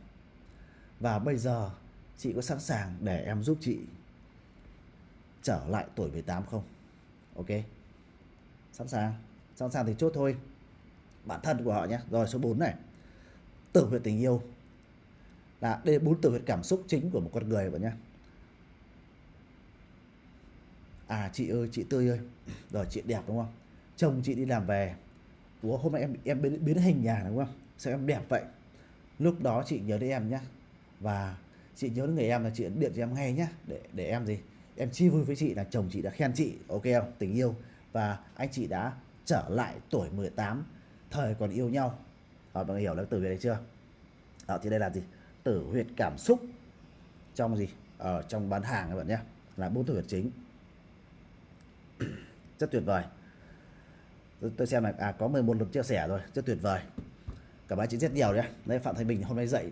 Và bây giờ chị có sẵn sàng để em giúp chị? Trở lại tuổi 18 không? Ok. Sẵn sàng. Sẵn sàng thì chốt thôi. Bản thân của họ nhé rồi số 4 này. Tử huyệt tình yêu. Là đây bốn tử huyệt cảm xúc chính của một con người bạn nhé à chị ơi chị tươi ơi. Rồi chị đẹp đúng không? Chồng chị đi làm về. Ủa hôm nay em em biến, biến hình nhà đúng không? Sao em đẹp vậy? Lúc đó chị nhớ đến em nhé và chị nhớ đến người em là chị điện cho em ngay nhé để để em gì? Em chia vui với chị là chồng chị đã khen chị ok không? Tình yêu. Và anh chị đã trở lại tuổi 18 thời còn yêu nhau. À, mọi người hiểu là từ về đấy chưa? Đó thì đây là gì? Tử huyệt cảm xúc. Trong gì? Ở trong bán hàng các bạn nhé. Là bốn tử huyệt chính. Rất tuyệt vời. Tôi xem là à có 11 lượt chia sẻ rồi. Rất tuyệt vời. Cảm ơn chị rất nhiều đấy đấy phạm thanh bình hôm nay dậy.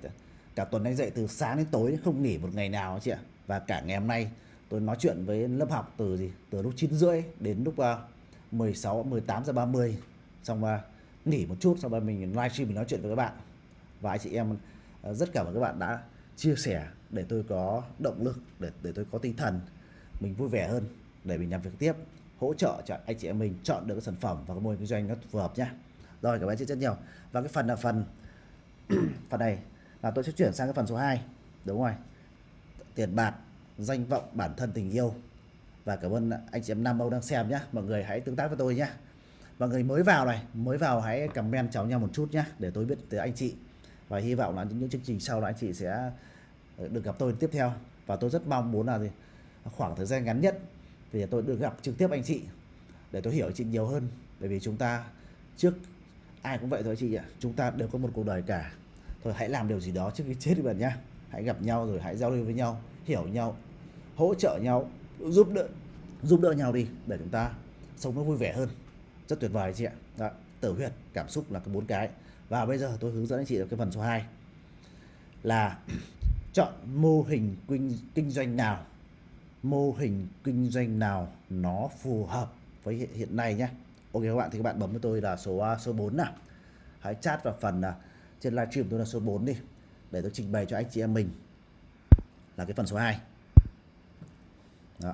Cả tuần anh dậy từ sáng đến tối không nghỉ một ngày nào chị ạ. Và cả ngày hôm nay tôi nói chuyện với lớp học từ gì? Từ lúc 9 rưỡi đến lúc uh, 16 18 giờ 30 xong uh, nghỉ một chút xong rồi mình livestream mình nói chuyện với các bạn. Và anh chị em uh, rất cảm ơn các bạn đã chia sẻ để tôi có động lực để để tôi có tinh thần mình vui vẻ hơn để mình làm việc tiếp hỗ trợ cho anh chị em mình chọn được cái sản phẩm và cái mô hình kinh doanh nó phù hợp nhá. Rồi cảm ơn chị rất nhiều. Và cái phần là phần phần này là tôi sẽ chuyển sang cái phần số 2 đúng rồi. Tiền bạc danh vọng bản thân tình yêu. Và cảm ơn anh chị em Nam Âu đang xem nhé mọi người hãy tương tác với tôi nhé mọi người mới vào này, mới vào hãy comment chào nhau một chút nhé để tôi biết từ anh chị. Và hy vọng là những chương trình sau là anh chị sẽ ờ, được gặp tôi tiếp theo. Và tôi rất mong muốn là gì? Khoảng thời gian ngắn nhất thì tôi được gặp trực tiếp anh chị, để tôi hiểu anh chị nhiều hơn. Bởi vì chúng ta, trước ai cũng vậy thôi chị ạ. Chúng ta đều có một cuộc đời cả. Thôi hãy làm điều gì đó trước khi chết đi bạn nhá. Hãy gặp nhau rồi hãy giao lưu với nhau, hiểu nhau hỗ trợ nhau giúp đỡ giúp đỡ nhau đi để chúng ta sống nó vui vẻ hơn. Rất tuyệt vời chị ạ. Đó, tử huyệt cảm xúc là cái bốn cái. Và bây giờ tôi hướng dẫn anh chị cái phần số 2 là chọn mô hình kinh, kinh doanh nào mô hình kinh doanh nào nó phù hợp với hiện, hiện nay nhé ok các bạn thì các bạn bấm với tôi là số à, số 4 nào. Hãy chat vào phần là trên livestream tôi là số 4 đi để tôi trình bày cho anh chị em mình là cái phần số 2 đó.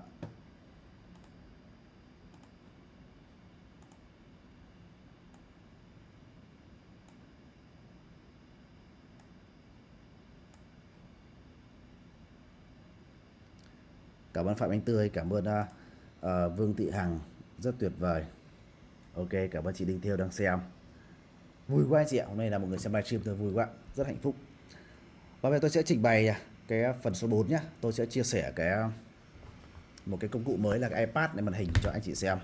Cảm ơn phạm anh tươi cảm ơn uh, vương thị hằng rất tuyệt vời. Ok cảm ơn chị đinh thiêu đang xem. Vui quá chị ạ hôm nay là một người xem livestream tôi vui quá rất hạnh phúc. Và bây giờ tôi sẽ trình bày cái phần số 4 nhé tôi sẽ chia sẻ cái một cái công cụ mới là cái iPad này màn hình cho anh chị xem.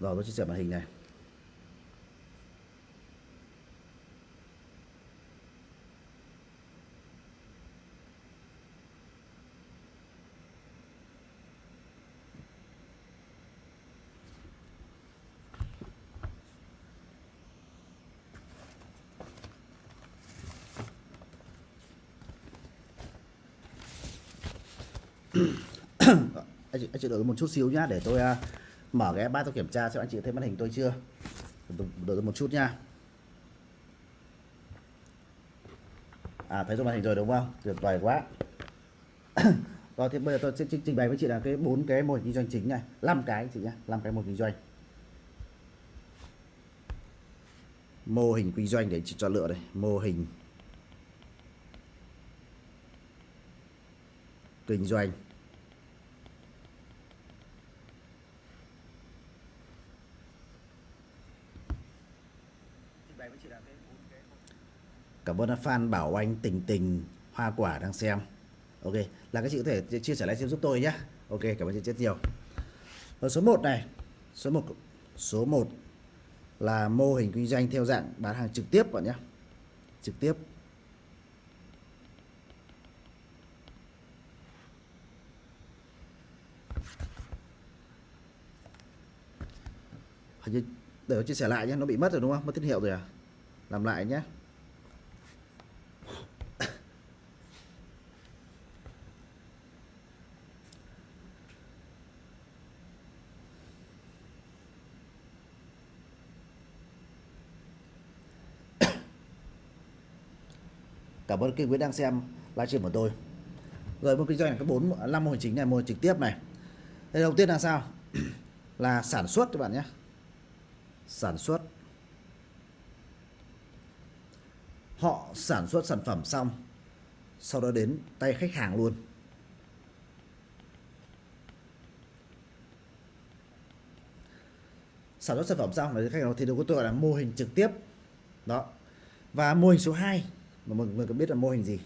Rồi, tôi chia sẻ màn hình này. Anh chị, anh chị đợi một chút xíu nhá để tôi uh, mở cái iPad tôi kiểm tra xem anh chị thấy màn hình tôi chưa. Đợi tôi một chút nha à thấy rồi màn hình rồi đúng không? Tuyệt vời quá. Rồi vâng, thì bây giờ tôi sẽ trình bày với chị là cái bốn cái mô hình kinh doanh chính này. Năm cái chị nhá năm cái mô hình kinh doanh. Mô hình kinh doanh để chị chọn lựa đây. Mô hình kinh doanh. Cảm ơn fan Bảo Anh Tình Tình Hoa Quả đang xem. Ok, là các chị có thể chia sẻ lại xem giúp tôi nhé Ok, cảm ơn chị rất nhiều. Ở số 1 này. Số 1 số 1 là mô hình kinh doanh theo dạng bán hàng trực tiếp bạn nhé trực tiếp. Để chia sẻ lại nhé nó bị mất rồi đúng không? Mất tín hiệu rồi à? Làm lại nhé cảm ơn kênh Nguyễn đang xem livestream của tôi. Rồi mô kinh doanh là cái bốn, năm mô hình chính này, mô hình trực tiếp này. Đây đầu tiên là sao? Là sản xuất các bạn nhé. Sản xuất. Họ sản xuất sản phẩm xong, sau đó đến tay khách hàng luôn. Sản xuất sản phẩm xong, là khách hàng thì được có tôi gọi là mô hình trực tiếp. Đó. Và mô hình số 2 mà mọi người có biết là mô hình gì?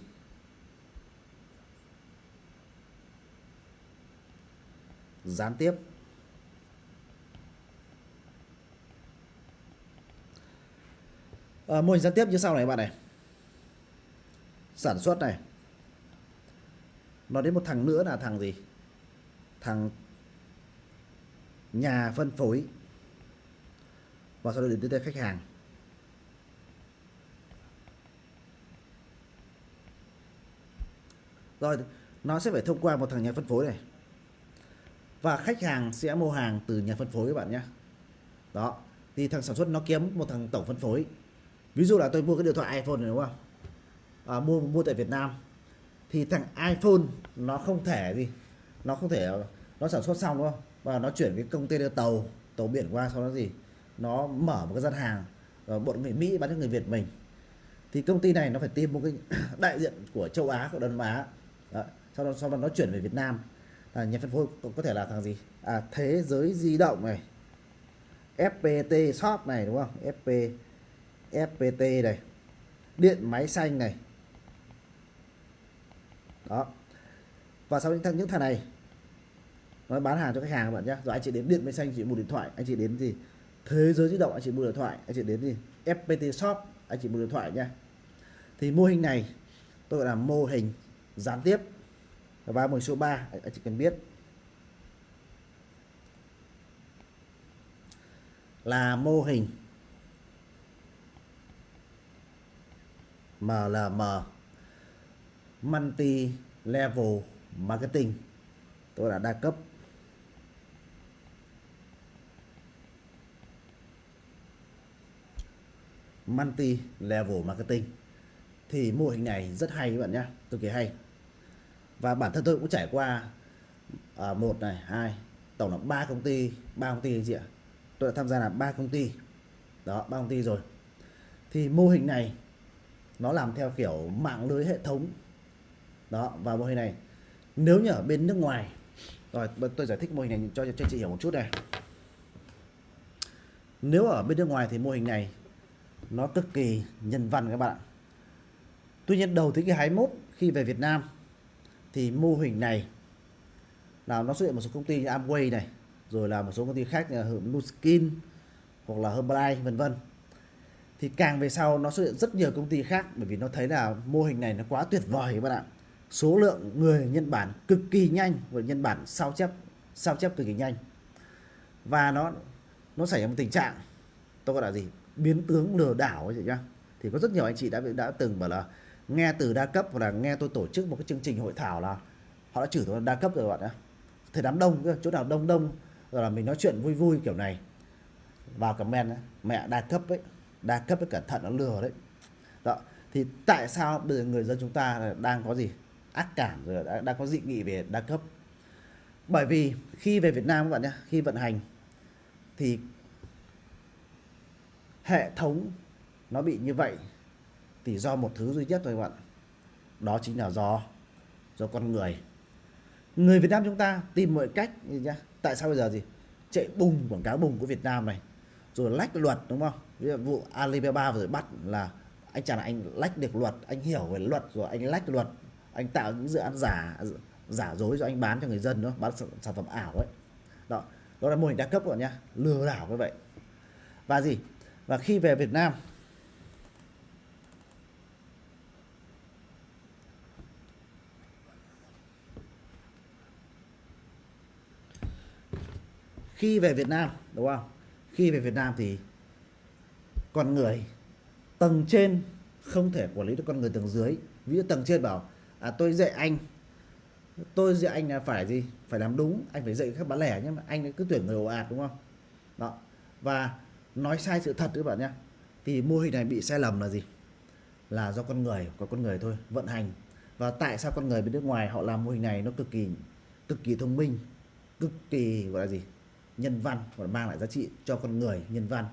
Gián tiếp. À, mô hình gián tiếp như sau này bạn này. Sản xuất này. Nó đến một thằng nữa là thằng gì? Thằng nhà phân phối. Và sau đó đến tới khách hàng. Rồi nó sẽ phải thông qua một thằng nhà phân phối này. Và khách hàng sẽ mua hàng từ nhà phân phối các bạn nhé. Đó thì thằng sản xuất nó kiếm một thằng tổng phân phối. Ví dụ là tôi mua cái điện thoại iPhone này đúng không? À, mua mua tại Việt Nam. Thì thằng iPhone nó không thể gì nó không thể nó sản xuất xong đúng không? Và nó chuyển cái công ty tàu tàu biển qua sau đó gì? Nó mở một cái gian hàng rồi bọn người Mỹ bán cho người Việt mình. Thì công ty này nó phải tìm một cái đại diện của châu Á của Đông Á đó. sau đó sau đó nó chuyển về Việt Nam. À, nhà phân phối có, có thể là thằng gì? À, thế giới di động này FPT shop này đúng không? FP FPT này điện máy xanh này. Đó. Và sau những thằng những thằng này nó bán hàng cho khách hàng các bạn nhé. Rồi anh chị đến điện máy xanh chị mua điện thoại. Anh chị đến gì thế giới di động anh chị mua điện thoại. Anh chị đến gì FPT shop anh chị mua điện thoại nhé. Thì mô hình này tôi gọi là mô hình gián tiếp. Và mô số 3 anh chị cần biết. Là mô hình MLM multi level marketing. Tôi đã đa cấp. Multi level marketing thì mô hình này rất hay các bạn nhé cực kỳ hay. Và bản thân tôi cũng trải qua à, một này hai tổng là ba công ty ba công ty anh chị ạ. Tôi đã tham gia là ba công ty. Đó ba công ty rồi. Thì mô hình này nó làm theo kiểu mạng lưới hệ thống. Đó và mô hình này nếu như ở bên nước ngoài rồi tôi giải thích mô hình này cho cho chị hiểu một chút này. Nếu ở bên nước ngoài thì mô hình này nó cực kỳ nhân văn các bạn tuy nhiên đầu thế kỷ 21 khi về Việt Nam thì mô hình này là nó xuất hiện một số công ty như Amway này, rồi là một số công ty khác như là Nuskin hoặc là Herbalife, vân vân. Thì càng về sau nó xuất hiện rất nhiều công ty khác bởi vì nó thấy là mô hình này nó quá tuyệt vời các bạn ạ. Số lượng người nhân bản cực kỳ nhanh và nhân bản sao chép sao chép cực kỳ nhanh. Và nó nó xảy ra một tình trạng, tôi gọi là gì? Biến tướng lừa đảo ấy chị nhá. Thì có rất nhiều anh chị đã đã từng bảo là nghe từ đa cấp hoặc là nghe tôi tổ chức một cái chương trình hội thảo là họ đã chửi tôi là đa cấp rồi bạn ạ. Thời đám đông chỗ nào đông đông rồi là mình nói chuyện vui vui kiểu này. Vào comment ấy, mẹ đa cấp ấy đa cấp ấy cẩn thận nó lừa đấy. Đó thì tại sao bây giờ người dân chúng ta đang có gì? Ác cảm rồi đã, đang có dị nghị về đa cấp. Bởi vì khi về Việt Nam các bạn nhé khi vận hành thì hệ thống nó bị như vậy thì do một thứ duy nhất thôi các bạn. Đó chính là do do con người. Người Việt Nam chúng ta tìm mọi cách nhá? Tại sao bây giờ gì? Chạy bùng quảng cáo bùng của Việt Nam này. Rồi lách luật, đúng không? Ví dụ vụ Alibaba rồi bắt là anh chàng là anh lách được luật, anh hiểu về luật, rồi anh lách luật. Anh tạo những dự án giả giả dối rồi anh bán cho người dân nữa bán sản phẩm ảo ấy. Đó đó là mô hình đa cấp rồi nhá. Lừa đảo như vậy. Và gì? Và khi về Việt Nam khi về Việt Nam đúng không? Khi về Việt Nam thì con người tầng trên không thể quản lý được con người tầng dưới. Ví dụ tầng trên bảo à, tôi dạy anh tôi dạy anh là phải gì? Phải làm đúng anh phải dạy các bán lẻ nhé, mà anh cứ tuyển người ồ ạt đúng không? Đó. Và nói sai sự thật các bạn nhé thì mô hình này bị sai lầm là gì? Là do con người có con người thôi vận hành. Và tại sao con người bên nước ngoài họ làm mô hình này nó cực kỳ cực kỳ thông minh cực kỳ gọi là gì? Nhân văn và mang lại giá trị cho con người nhân văn.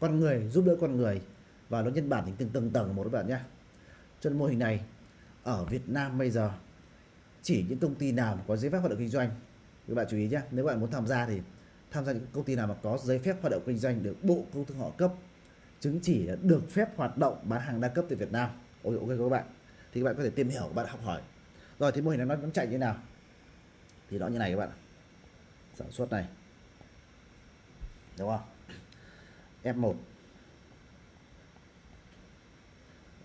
Con người giúp đỡ con người và nó nhân bản thành từng tầng tầng một các bạn nhé. Cho nên mô hình này ở Việt Nam bây giờ chỉ những công ty nào có giấy phép hoạt động kinh doanh các bạn chú ý nhé nếu bạn muốn tham gia thì tham gia những công ty nào mà có giấy phép hoạt động kinh doanh được bộ công thương họ cấp chứng chỉ được phép hoạt động bán hàng đa cấp từ Việt Nam. Ok, ok các bạn. Thì các bạn có thể tìm hiểu các bạn học hỏi. Rồi thì mô hình này nó chạy như nào? Thì nó như này các bạn sản xuất này đúng không? F1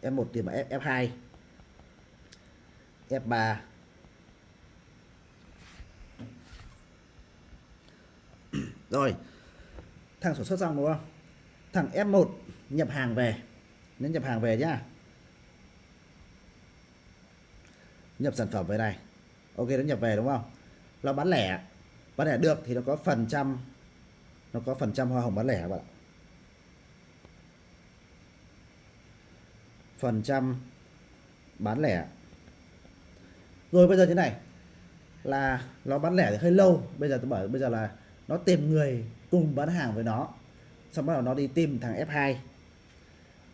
F1 tìm mà F, F2 F3 rồi. Thằng sản xuất xong đúng không? Thằng F1 nhập hàng về. Nên nhập hàng về nhá. Nhập sản phẩm về này. Ok nó nhập về đúng không? Nó bán lẻ. Bán lẻ được thì nó có phần trăm nó có phần trăm hoa hồng bán lẻ các bạn? Ạ phần trăm bán lẻ. Rồi bây giờ thế này, là nó bán lẻ thì hơi lâu. Bây giờ tôi bảo, bây giờ là nó tìm người cùng bán hàng với nó, xong bắt đầu nó đi tìm thằng F2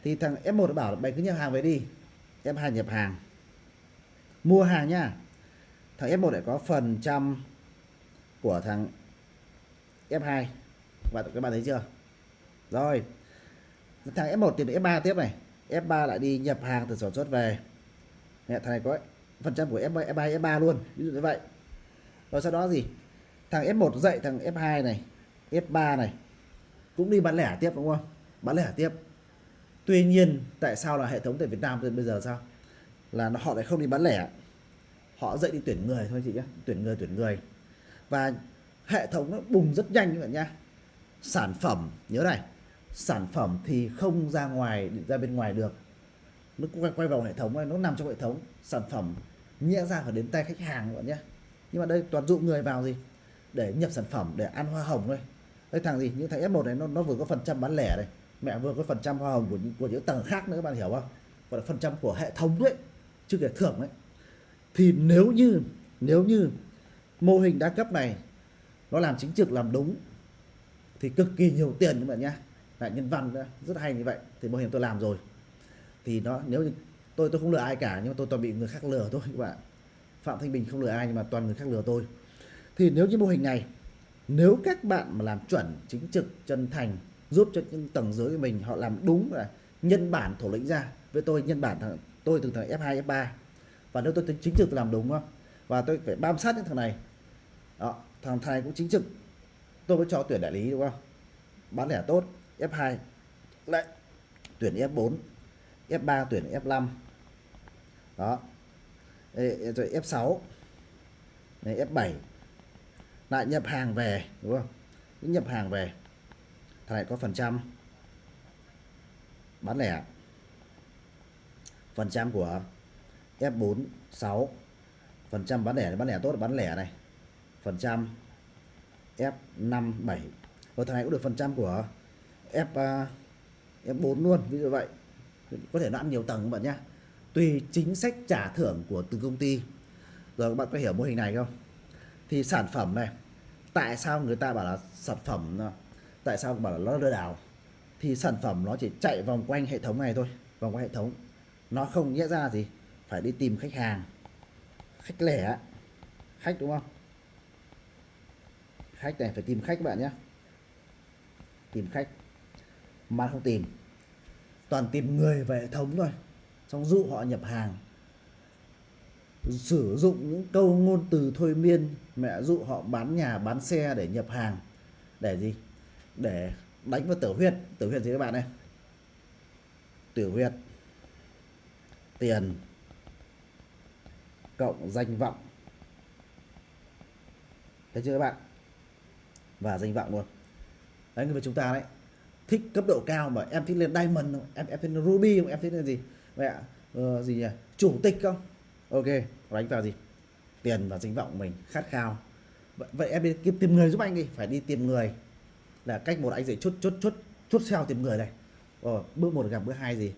thì thằng F1 nó bảo mày cứ nhập hàng về đi F2 nhập hàng. Mua hàng nhá thằng F1 lại có phần trăm của thằng F2 và các bạn thấy chưa? Rồi. Thằng F1 tìm F3 tiếp này. F3 lại đi nhập hàng từ sản xuất về. Mẹ, thằng này có phần trăm của F3, F2, F3 luôn. Ví dụ như vậy. Rồi sau đó gì? Thằng F1 dậy thằng F2 này F3 này. Cũng đi bán lẻ tiếp đúng không? Bán lẻ tiếp. Tuy nhiên tại sao là hệ thống tại Việt Nam bây giờ sao? Là nó họ lại không đi bán lẻ. Họ dậy đi tuyển người thôi chị nhé tuyển người tuyển người. Và hệ thống nó bùng rất nhanh các bạn nhá sản phẩm nhớ này sản phẩm thì không ra ngoài ra bên ngoài được. Nó quay, quay vào hệ thống này nó nằm trong hệ thống. Sản phẩm nhẽ ra phải đến tay khách hàng các bạn nhé. Nhưng mà đây toàn dụ người vào gì? Để nhập sản phẩm để ăn hoa hồng thôi. Đây thằng gì? Những thằng F1 này nó nó vừa có phần trăm bán lẻ này. Mẹ vừa có phần trăm hoa hồng của những của những tầng khác nữa các bạn hiểu không? Gọi là phần trăm của hệ thống đấy chứ kể thưởng đấy. Thì nếu như nếu như mô hình đa cấp này nó làm chính trực làm đúng thì cực kỳ nhiều tiền các bạn nhé lại nhân văn đó, rất hay như vậy. Thì mô hình tôi làm rồi. Thì nó nếu như tôi tôi không lừa ai cả nhưng mà tôi toàn bị người khác lừa thôi các bạn. Phạm thanh bình không lừa ai nhưng mà toàn người khác lừa tôi. Thì nếu như mô hình này nếu các bạn mà làm chuẩn chính trực chân thành giúp cho những tầng dưới của mình họ làm đúng là nhân bản thổ lĩnh ra với tôi nhân bản thằng tôi từ thằng F2 F3 và nếu tôi tính chính trực tôi làm đúng không và tôi phải bám sát những thằng này đó, thằng thầy cũng chính trực tôi mới cho tuyển đại lý, đúng không? Bán lẻ tốt F2 lại tuyển F4 F3 tuyển F5 đó. Rồi F6 này F7 lại nhập hàng về, đúng không? Nhập hàng về. Thằng này có phần trăm. Bán lẻ. Phần trăm của F4 6 phần trăm bán lẻ bán lẻ tốt, bán lẻ này. Phần trăm. F5 7 và thằng này cũng được phần trăm của F à, F4 luôn, ví dụ vậy. Có thể nó ăn nhiều tầng các bạn nhé. Tùy chính sách trả thưởng của từng công ty. Rồi các bạn có hiểu mô hình này không? Thì sản phẩm này, tại sao người ta bảo là sản phẩm, tại sao bảo là nó lừa đảo? Thì sản phẩm nó chỉ chạy vòng quanh hệ thống này thôi, vòng quanh hệ thống. Nó không nghĩa ra gì, phải đi tìm khách hàng, khách lẻ, khách đúng không? Khách này phải tìm khách các bạn nhé tìm khách. Mà không tìm. Toàn tìm người về hệ thống thôi. Xong dụ họ nhập hàng. Sử dụng những câu ngôn từ thôi miên. Mẹ dụ họ bán nhà, bán xe để nhập hàng. Để gì? Để đánh vào tử huyết tử huyết gì các bạn này tử huyết tiền. Cộng danh vọng. Thấy chưa các bạn? Và danh vọng luôn. Đấy người chúng ta đấy thích cấp độ cao mà em thích lên diamond không? em em thích lên ruby không? Em thích lên gì? Mẹ ờ, gì nhỉ? Chủ tịch không? Ok đánh vào gì? Tiền và danh vọng mình khát khao. Vậy, vậy em đi kiếm tìm người giúp anh đi phải đi tìm người. Là cách một anh dạy chốt chốt chốt chốt sao tìm người này. Ờ, bước một gặp bước hai gì?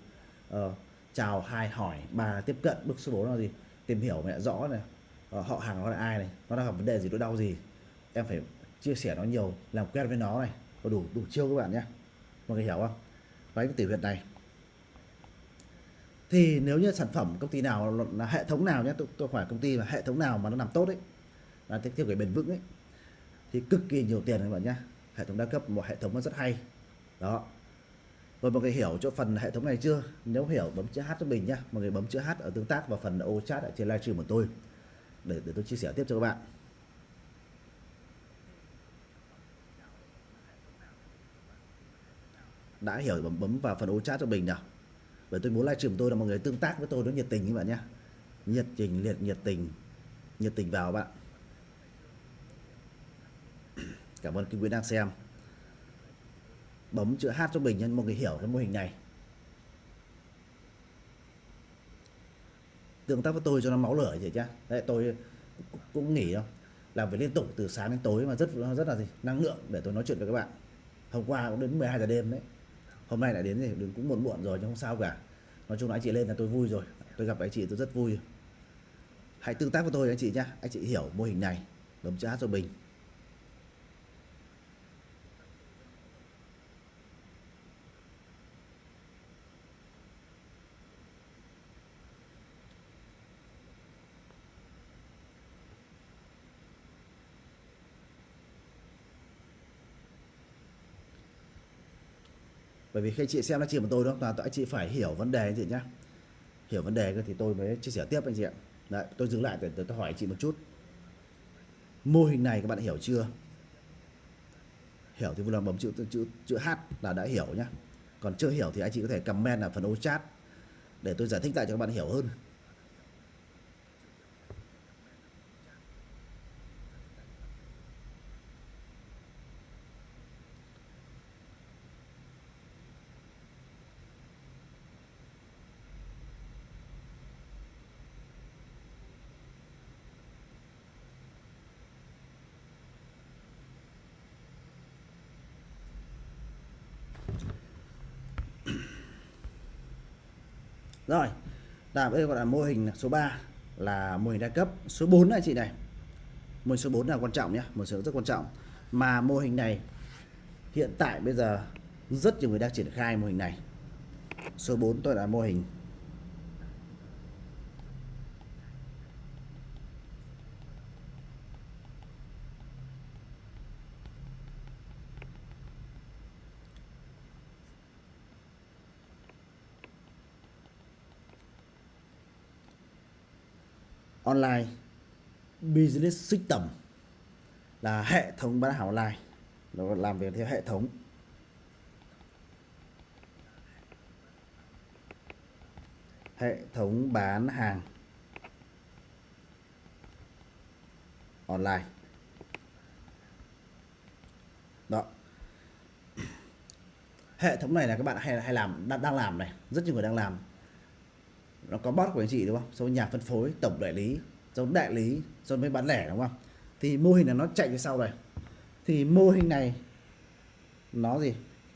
Ờ, chào hai hỏi ba tiếp cận bước số 4 là gì? Tìm hiểu mẹ rõ này. Ờ, họ hàng nó là ai này? Nó đang gặp vấn đề gì nỗi đau gì? Em phải chia sẻ nó nhiều làm quen với nó này có đủ đủ chiêu các bạn nhé. Mọi người hiểu không? Đấy cái tỷ huyệt này. Thì nếu như sản phẩm công ty nào là hệ thống nào nhé tôi, tôi hỏi công ty là hệ thống nào mà nó làm tốt đấy là tiếp theo cái bền vững ấy thì cực kỳ nhiều tiền các bạn nhé. Hệ thống đa cấp một hệ thống nó rất hay. Đó. Rồi mọi người hiểu chỗ phần hệ thống này chưa? Nếu hiểu bấm chữ H cho mình nhá mọi người bấm chữ H ở tương tác và phần ô chat ở trên livestream của tôi để để tôi chia sẻ tiếp cho các bạn. Đã hiểu bấm bấm vào phần ô chat cho mình nào bởi tôi muốn livestream tôi là mọi người tương tác với tôi nó nhiệt tình các bạn nhé. Nhiệt tình liệt, nhiệt tình. Nhiệt tình vào bạn. Cảm ơn quý vị đang xem. Bấm chữ hát cho mình nhân mọi người hiểu cái mô hình này. Tương tác với tôi cho nó máu lửa vậy chứ đấy, tôi cũng nghỉ đâu làm việc liên tục từ sáng đến tối mà rất rất là gì, năng lượng để tôi nói chuyện với các bạn. Hôm qua cũng đến 12 giờ đêm đấy hôm nay lại đến thì đừng cũng muộn muộn rồi nhưng không sao cả. Nói chung là anh chị lên là tôi vui rồi. Tôi gặp anh chị tôi rất vui. Hãy tương tác với tôi anh chị nhá. Anh chị hiểu mô hình này. Bấm chat cho mình. Bởi vì khi chị xem nó chỉ của tôi đó toàn anh chị phải hiểu vấn đề anh chị nhá. Hiểu vấn đề thì tôi mới chia sẻ tiếp anh chị ạ. Đấy, tôi dừng lại để tôi hỏi anh chị một chút. Mô hình này các bạn hiểu chưa? Hiểu thì vui lòng bấm chữ chữ chữ H là đã hiểu nhá. Còn chưa hiểu thì anh chị có thể comment ở phần ô chat để tôi giải thích lại cho các bạn hiểu hơn. Rồi, là đây gọi là mô hình số 3 là mô hình đa cấp. Số 4 này chị này. Mô hình số 4 là quan trọng nhé, một số rất quan trọng. Mà mô hình này hiện tại bây giờ rất nhiều người đang triển khai mô hình này. Số 4 tôi là mô hình online business system là hệ thống bán hàng online. Nó làm việc theo hệ thống. Hệ thống bán hàng online. Đó. Hệ thống này là các bạn hay hay làm đang, đang làm này. Rất nhiều người đang làm nó có bot của anh chị đúng không? Xong nhà phân phối tổng đại lý xong đại lý rồi mới bán lẻ đúng không? Thì mô hình là nó chạy phía sau này thì mô hình này nó gì?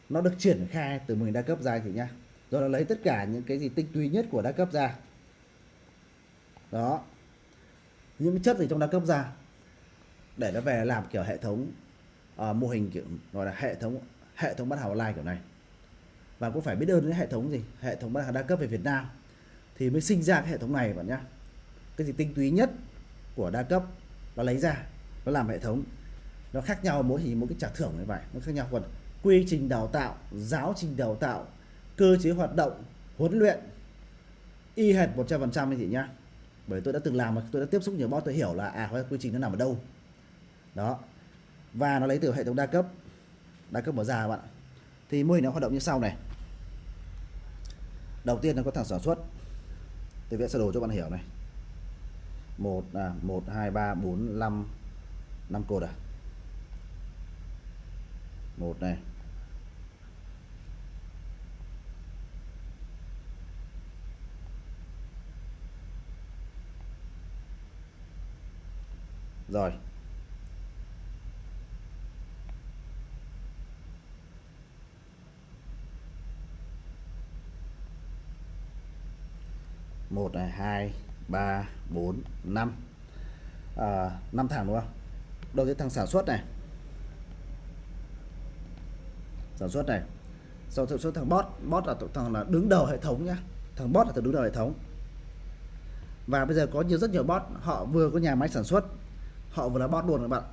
Nó được triển khai từ mô hình đa cấp ra thì nhá. Rồi nó lấy tất cả những cái gì tinh túy nhất của đa cấp ra. Đó. Những chất gì trong đa cấp ra. Để nó về làm kiểu hệ thống uh, mô hình kiểu gọi là hệ thống hệ thống bán hàng online kiểu này. Và cũng phải biết ơn đến hệ thống gì? Hệ thống bán hàng đa cấp về Việt Nam thì mới sinh ra cái hệ thống này bạn nhá. Cái gì tinh túy nhất của đa cấp, nó lấy ra, nó làm hệ thống. Nó khác nhau mỗi thì mỗi cái trả thưởng như vậy, nó khác nhau. Còn quy trình đào tạo, giáo trình đào tạo, cơ chế hoạt động, huấn luyện, y hệt 100% anh chị nhá. Bởi tôi đã từng làm mà, tôi đã tiếp xúc nhiều boss tôi hiểu là à quy trình nó nằm ở đâu. Đó. Và nó lấy từ hệ thống đa cấp đa cấp mở ra các bạn thì mô hình nó hoạt động như sau này. Đầu tiên nó có thằng sản xuất tôi vẽ sơ đồ cho bạn hiểu này. Một à một, hai, ba, bốn, năm năm cột à? Một này. Rồi. Một này hai ba bốn năm. À, năm thằng đúng không? Đầu tiên thằng sản xuất này. Sản xuất này. Sau sản xuất thằng bot bot là thằng là đứng đầu hệ thống nhá. Thằng bot là thằng đứng đầu hệ thống. Và bây giờ có nhiều rất nhiều bot. Họ vừa có nhà máy sản xuất họ vừa là bot luôn các bạn.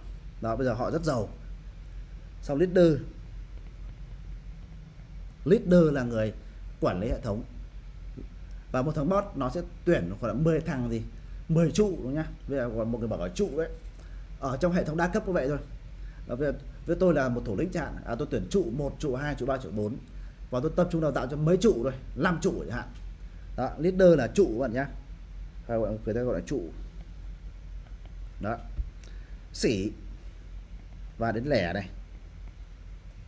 Đó bây giờ họ rất giàu. Sau leader. Leader là người quản lý hệ thống và một thằng bot nó sẽ tuyển khoảng 10 thằng gì? 10 trụ đúng nhá. Bây giờ còn một người bảo là trụ đấy. Ở trong hệ thống đa cấp như vậy thôi. Và với, với tôi là một thủ lĩnh chẳng à, tôi tuyển trụ một trụ hai trụ ba trụ 4 và tôi tập trung đào tạo cho mấy trụ rồi năm trụ chẳng hạn. Đó leader là trụ bạn nhá. Hay gọi người ta gọi là trụ. Đó. Sỉ và đến lẻ này.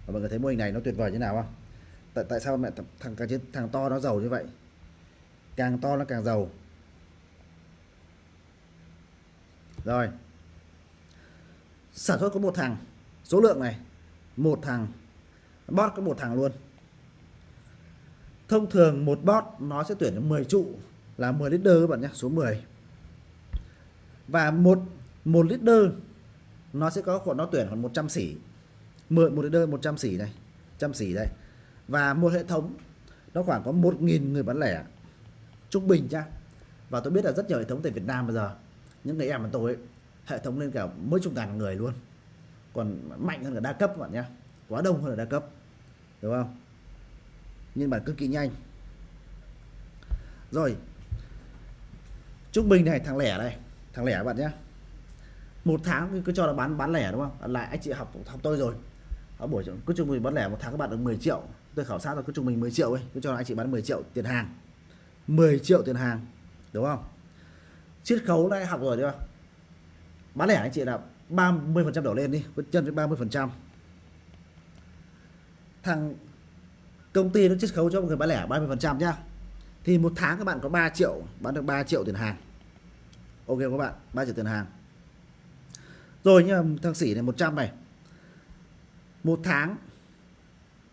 Và mọi người thấy mô hình này nó tuyệt vời như nào không? Tại tại sao mẹ thằng thằng thằng to nó giàu như vậy? Càng to nó càng giàu. Rồi. Sản xuất có một thằng. Số lượng này, một thằng. Bot có một thằng luôn. Thông thường một bot nó sẽ tuyển 10 trụ, là 10 leader các bạn nhé, số 10 và một một leader nó sẽ có khoảng, nó tuyển khoảng 100 xỉ. 10 một leader 100 xỉ này, trăm xỉ đây. Và một hệ thống, nó khoảng có 1.000 người bán lẻ trung bình nhá. Và tôi biết là rất nhiều hệ thống tại Việt Nam bây giờ những người em của tôi ấy, hệ thống lên cả mấy chục ngàn người luôn. Còn mạnh hơn cả đa cấp các bạn nhá quá đông hơn là đa cấp đúng không? Nhưng mà cực kỳ nhanh. Rồi trung bình này thằng lẻ đây thằng lẻ các bạn nhé một tháng cứ cho là bán bán lẻ đúng không? Lại anh chị học học tôi rồi. Ở buổi cứ trung bình bán lẻ một tháng các bạn được 10 triệu. Tôi khảo sát rồi cứ trung bình 10 triệu ấy cứ cho là anh chị bán 10 triệu tiền hàng. 10 triệu tiền hàng, đúng không? Chiết khấu đã học rồi chưa bán lẻ anh chị là 30 phần trăm đổ lên đi với chân với 30 phần trăm. Thằng công ty nó chiết khấu cho một người bán lẻ 30 phần trăm nhá. Thì một tháng các bạn có 3 triệu, bán được 3 triệu tiền hàng. Ok các bạn? 3 triệu tiền hàng. Rồi nhưng thằng sỉ này 100 này. Một tháng,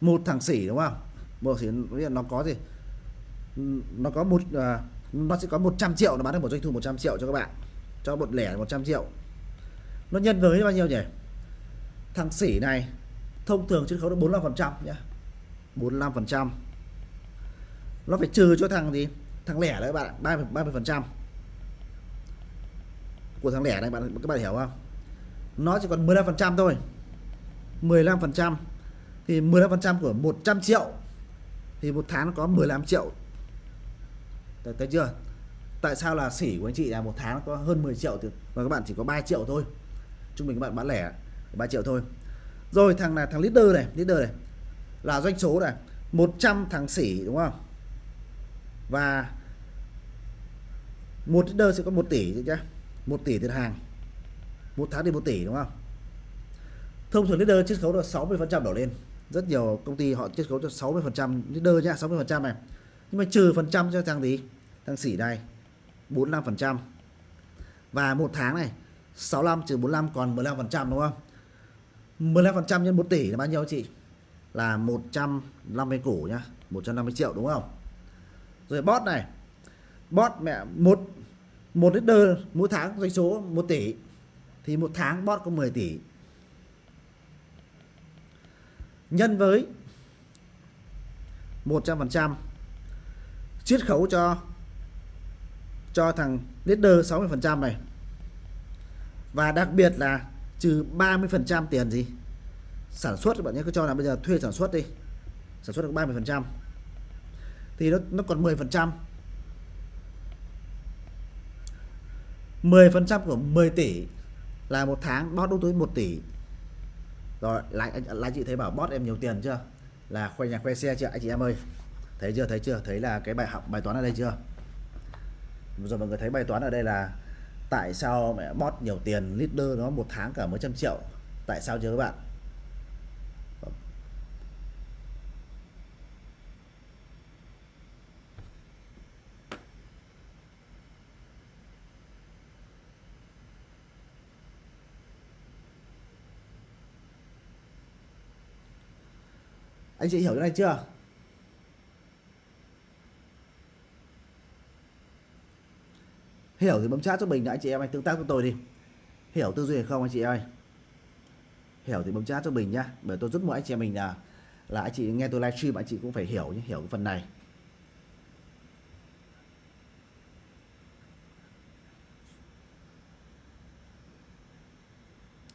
một thằng sỉ đúng không? Một sỉ nó có gì? Nó có một à, nó sẽ có 100 triệu nó bán được một doanh thu 100 triệu cho các bạn. Cho một lẻ 100 triệu. Nó nhân với bao nhiêu nhỉ? Thằng sỉ này thông thường chiết khấu được 45 phần trăm nhá. 45 phần trăm. Nó phải trừ cho thằng gì? Thằng lẻ đấy bạn 30 30 phần trăm. Của thằng lẻ này bạn các bạn hiểu không? Nó chỉ còn 15 phần trăm thôi. 15 phần trăm. Thì 15 phần trăm của 100 triệu thì một tháng nó có 15 triệu thấy, thấy chưa? Tại sao là sỉ của anh chị là một tháng có hơn 10 triệu thì và các bạn chỉ có 3 triệu thôi. Trung bình các bạn bán lẻ 3 triệu thôi. Rồi thằng là thằng leader này leader này. Là doanh số này 100 thằng sỉ đúng không? Và một leader sẽ có 1 tỷ chứ nhá. 1 tỷ tiền hàng. Một tháng thì 1 tỷ đúng không? Thông thường leader chiết khấu là 60 phần trăm đổ lên. Rất nhiều công ty họ chiết khấu cho 60 phần trăm leader nhá 60 phần trăm này nhưng mà trừ phần trăm cho thằng gì thằng sỉ đây 45 phần trăm. Và một tháng này 65 trừ 45 còn 15 phần trăm đúng không? 15 phần trăm nhân 1 tỷ là bao nhiêu chị? Là 150 củ nhá 150 triệu đúng không? Rồi bot này bot mẹ, một một leader mỗi tháng doanh số 1 tỷ. Thì một tháng bot có 10 tỷ. Nhân với 100% chiết khấu cho cho thằng leader 60% này. Và đặc biệt là trừ 30% tiền gì, sản xuất các bạn nhé cứ cho là bây giờ thuê sản xuất đi, sản xuất được 30% thì nó nó còn 10% 10% của 10 tỷ là một tháng bót đâu tới 1 tỷ. Rồi, lại anh, lại chị thấy bảo bót em nhiều tiền chưa? Là khoe nhà khoe xe chưa? Anh chị em ơi thấy chưa thấy chưa? Thấy là cái bài học, bài toán ở đây chưa? Rồi mọi người thấy bài toán ở đây là tại sao mẹ bót nhiều tiền leader nó một tháng cả mấy trăm triệu? Tại sao chưa các bạn? Anh chị hiểu cái này chưa? Hiểu thì bấm chat cho mình đã anh chị em anh tương tác với tôi đi. Hiểu tư duy hay không anh chị ơi? Hiểu thì bấm chat cho mình nhá. Bởi tôi rất muốn anh chị em mình là là anh chị nghe tôi livestream, anh chị cũng phải hiểu nhé hiểu cái phần này.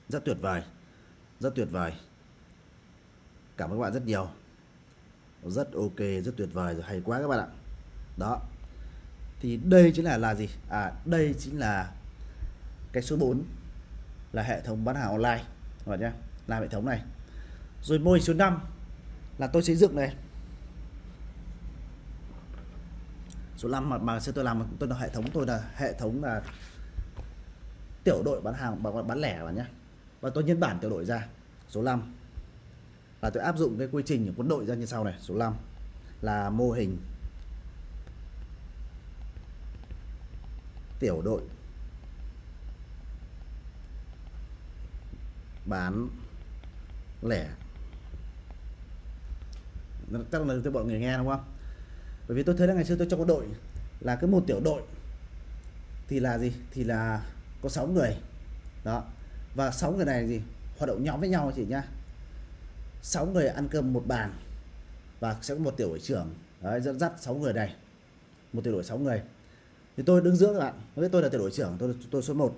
Rất tuyệt vời. Rất tuyệt vời. Cảm ơn các bạn rất nhiều. Rất ok, rất tuyệt vời rồi. Hay quá các bạn ạ. Đó thì đây chính là là gì? À đây chính là cái số 4 là hệ thống bán hàng online. Các bạn nhé làm hệ thống này. Rồi mô hình số 5 là tôi xây dựng này. Số 5 mà, mà sẽ tôi làm tôi là hệ thống tôi là hệ thống là tiểu đội bán hàng bán, bán lẻ bạn nhé. Và tôi nhân bản tiểu đội ra số 5 là tôi áp dụng cái quy trình của quân đội ra như sau này số 5 là mô hình tiểu đội bán lẻ. Chắc là tôi bọn người nghe đúng không? Bởi vì tôi thấy là ngày xưa tôi trong quân đội là cái một tiểu đội thì là gì? Thì là có 6 người. Đó. Và 6 người này gì hoạt động nhóm với nhau chị nhá. 6 người ăn cơm một bàn và sẽ có một tiểu đội trưởng. Đấy, dẫn dắt 6 người này. Một tiểu đội 6 người thì tôi đứng giữa các bạn. Với tôi là tiểu đội trưởng tôi tôi số 1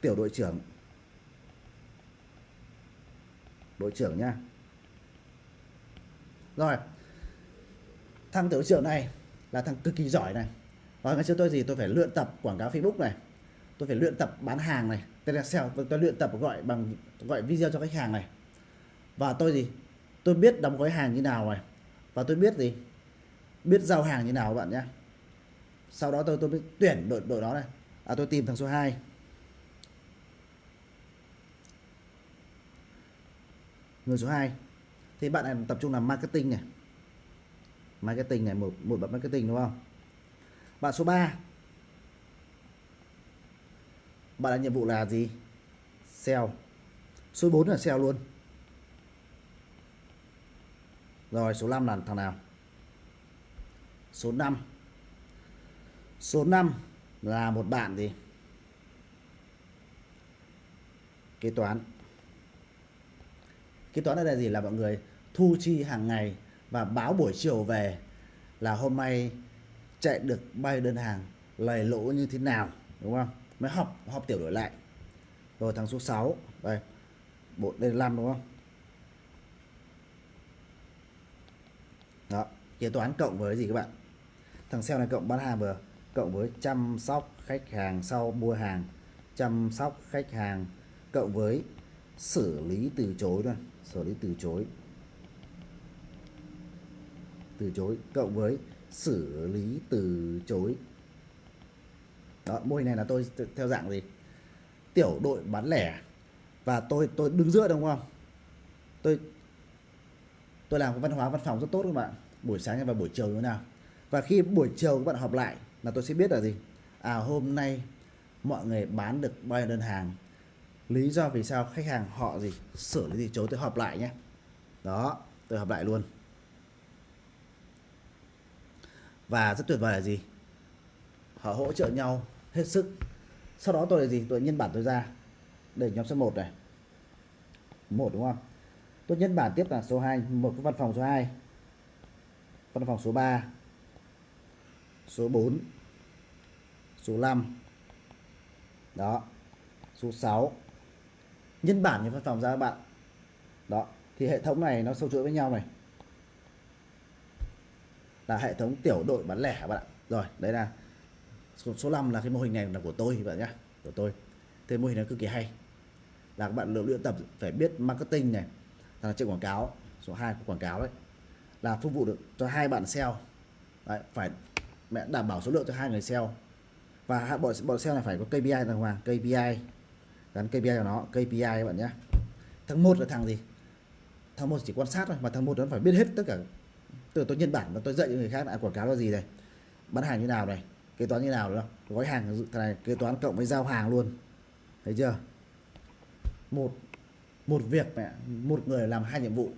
tiểu đội trưởng. Đội trưởng nha. Rồi. Thằng tiểu trưởng này là thằng cực kỳ giỏi này. Và ngày xưa tôi gì tôi phải luyện tập quảng cáo Facebook này. Tôi phải luyện tập bán hàng này. Telesale tôi, tôi luyện tập gọi bằng gọi video cho khách hàng này. Và tôi gì tôi biết đóng gói hàng như nào này. Và tôi biết gì biết giao hàng như nào các bạn nhé sau đó tôi tôi mới tuyển đội đội đó này. À tôi tìm thằng số 2 người số 2 thì bạn này tập trung làm marketing này. Marketing này, một một bạn marketing, đúng không? Bạn số 3 bạn là nhiệm vụ là gì? Sale. Số 4 là sale luôn. Rồi, số 5 là thằng nào? Số 5 số 5 là một bạn gì? Kế toán. Kế toán ở đây là gì? Là mọi người thu chi hàng ngày và báo buổi chiều về là hôm nay chạy được bao đơn hàng lời lỗ như thế nào, đúng không? Mới học học tiểu đổi lại. Rồi thằng số 6 đây, bộ đây là 5 đúng không? Đó, kế toán cộng với gì các bạn? Thằng sale này cộng bán hàng vừa cộng với chăm sóc khách hàng sau mua hàng. Chăm sóc khách hàng cộng với xử lý từ chối thôi, xử lý từ chối. Từ chối cộng với xử lý từ chối. Đó, mô hình này là tôi theo dạng gì? Tiểu đội bán lẻ. Và tôi tôi đứng giữa đúng không? Tôi tôi làm cái văn hóa văn phòng rất tốt các bạn. Buổi sáng và buổi chiều như thế nào? Và khi buổi chiều các bạn họp lại là tôi sẽ biết là gì? À hôm nay mọi người bán được bao nhiêu đơn hàng? Lý do vì sao khách hàng họ gì? Xử lý gì chối, tôi họp lại nhé. Đó, tôi họp lại luôn. Và rất tuyệt vời là gì? Họ hỗ trợ nhau hết sức. Sau đó tôi là gì? Tôi nhân bản tôi ra. Để nhóm số 1 này. Một, đúng không? Tôi nhân bản tiếp là số 2 một cái văn phòng số 2 văn phòng số 3 số 4 số 5 đó. Số 6 nhân bản những văn phòng ra các bạn. Đó. Thì hệ thống này nó sâu chuỗi với nhau này. Là hệ thống tiểu đội bán lẻ các bạn ạ. Rồi đấy là số, số 5 là cái mô hình này là của tôi các bạn nhé của tôi. Thế mô hình này cực kỳ hay. Là các bạn luyện tập phải biết marketing này là chạy quảng cáo số 2 của quảng cáo đấy. Là phục vụ được cho hai bạn sale. Đấy, phải mẹ đảm bảo số lượng cho hai người sale và bộ bộ sale này phải có KPI đàng hoàng. KPI gắn KPI vào nó. KPI các bạn nhé. Thằng một là thằng gì? Thằng một chỉ quan sát thôi, mà thằng một nó phải biết hết tất cả. Từ tôi nhân bản và tôi dạy cho người khác là quảng cáo là gì này bán hàng như nào này? Kế toán như nào nữa gói hàng thằng này, kế toán cộng với giao hàng luôn. Thấy chưa? Một một việc mẹ, một người làm hai nhiệm vụ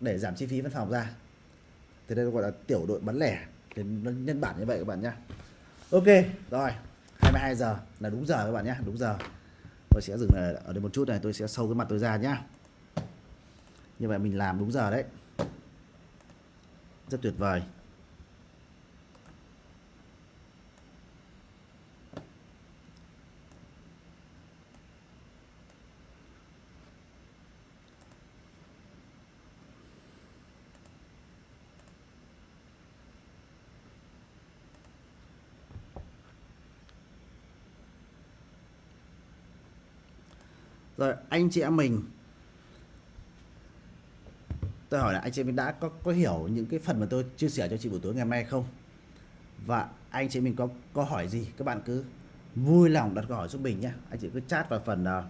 để giảm chi phí văn phòng ra. Thì đây gọi là tiểu đội bán lẻ. Thì nó nhân bản như vậy các bạn nhé ok, rồi. 22 giờ. Là đúng giờ các bạn nhé, đúng giờ. Tôi sẽ dừng ở đây một chút này, tôi sẽ sâu cái mặt tôi ra nhá. Như vậy mình làm đúng giờ đấy. Rất tuyệt vời. Rồi anh chị em mình. Tôi hỏi là anh chị mình đã có có hiểu những cái phần mà tôi chia sẻ cho chị buổi tối ngày hôm nay không? Và anh chị mình có có hỏi gì? Các bạn cứ vui lòng đặt câu hỏi giúp mình nhé. Anh chị cứ chat vào phần uh,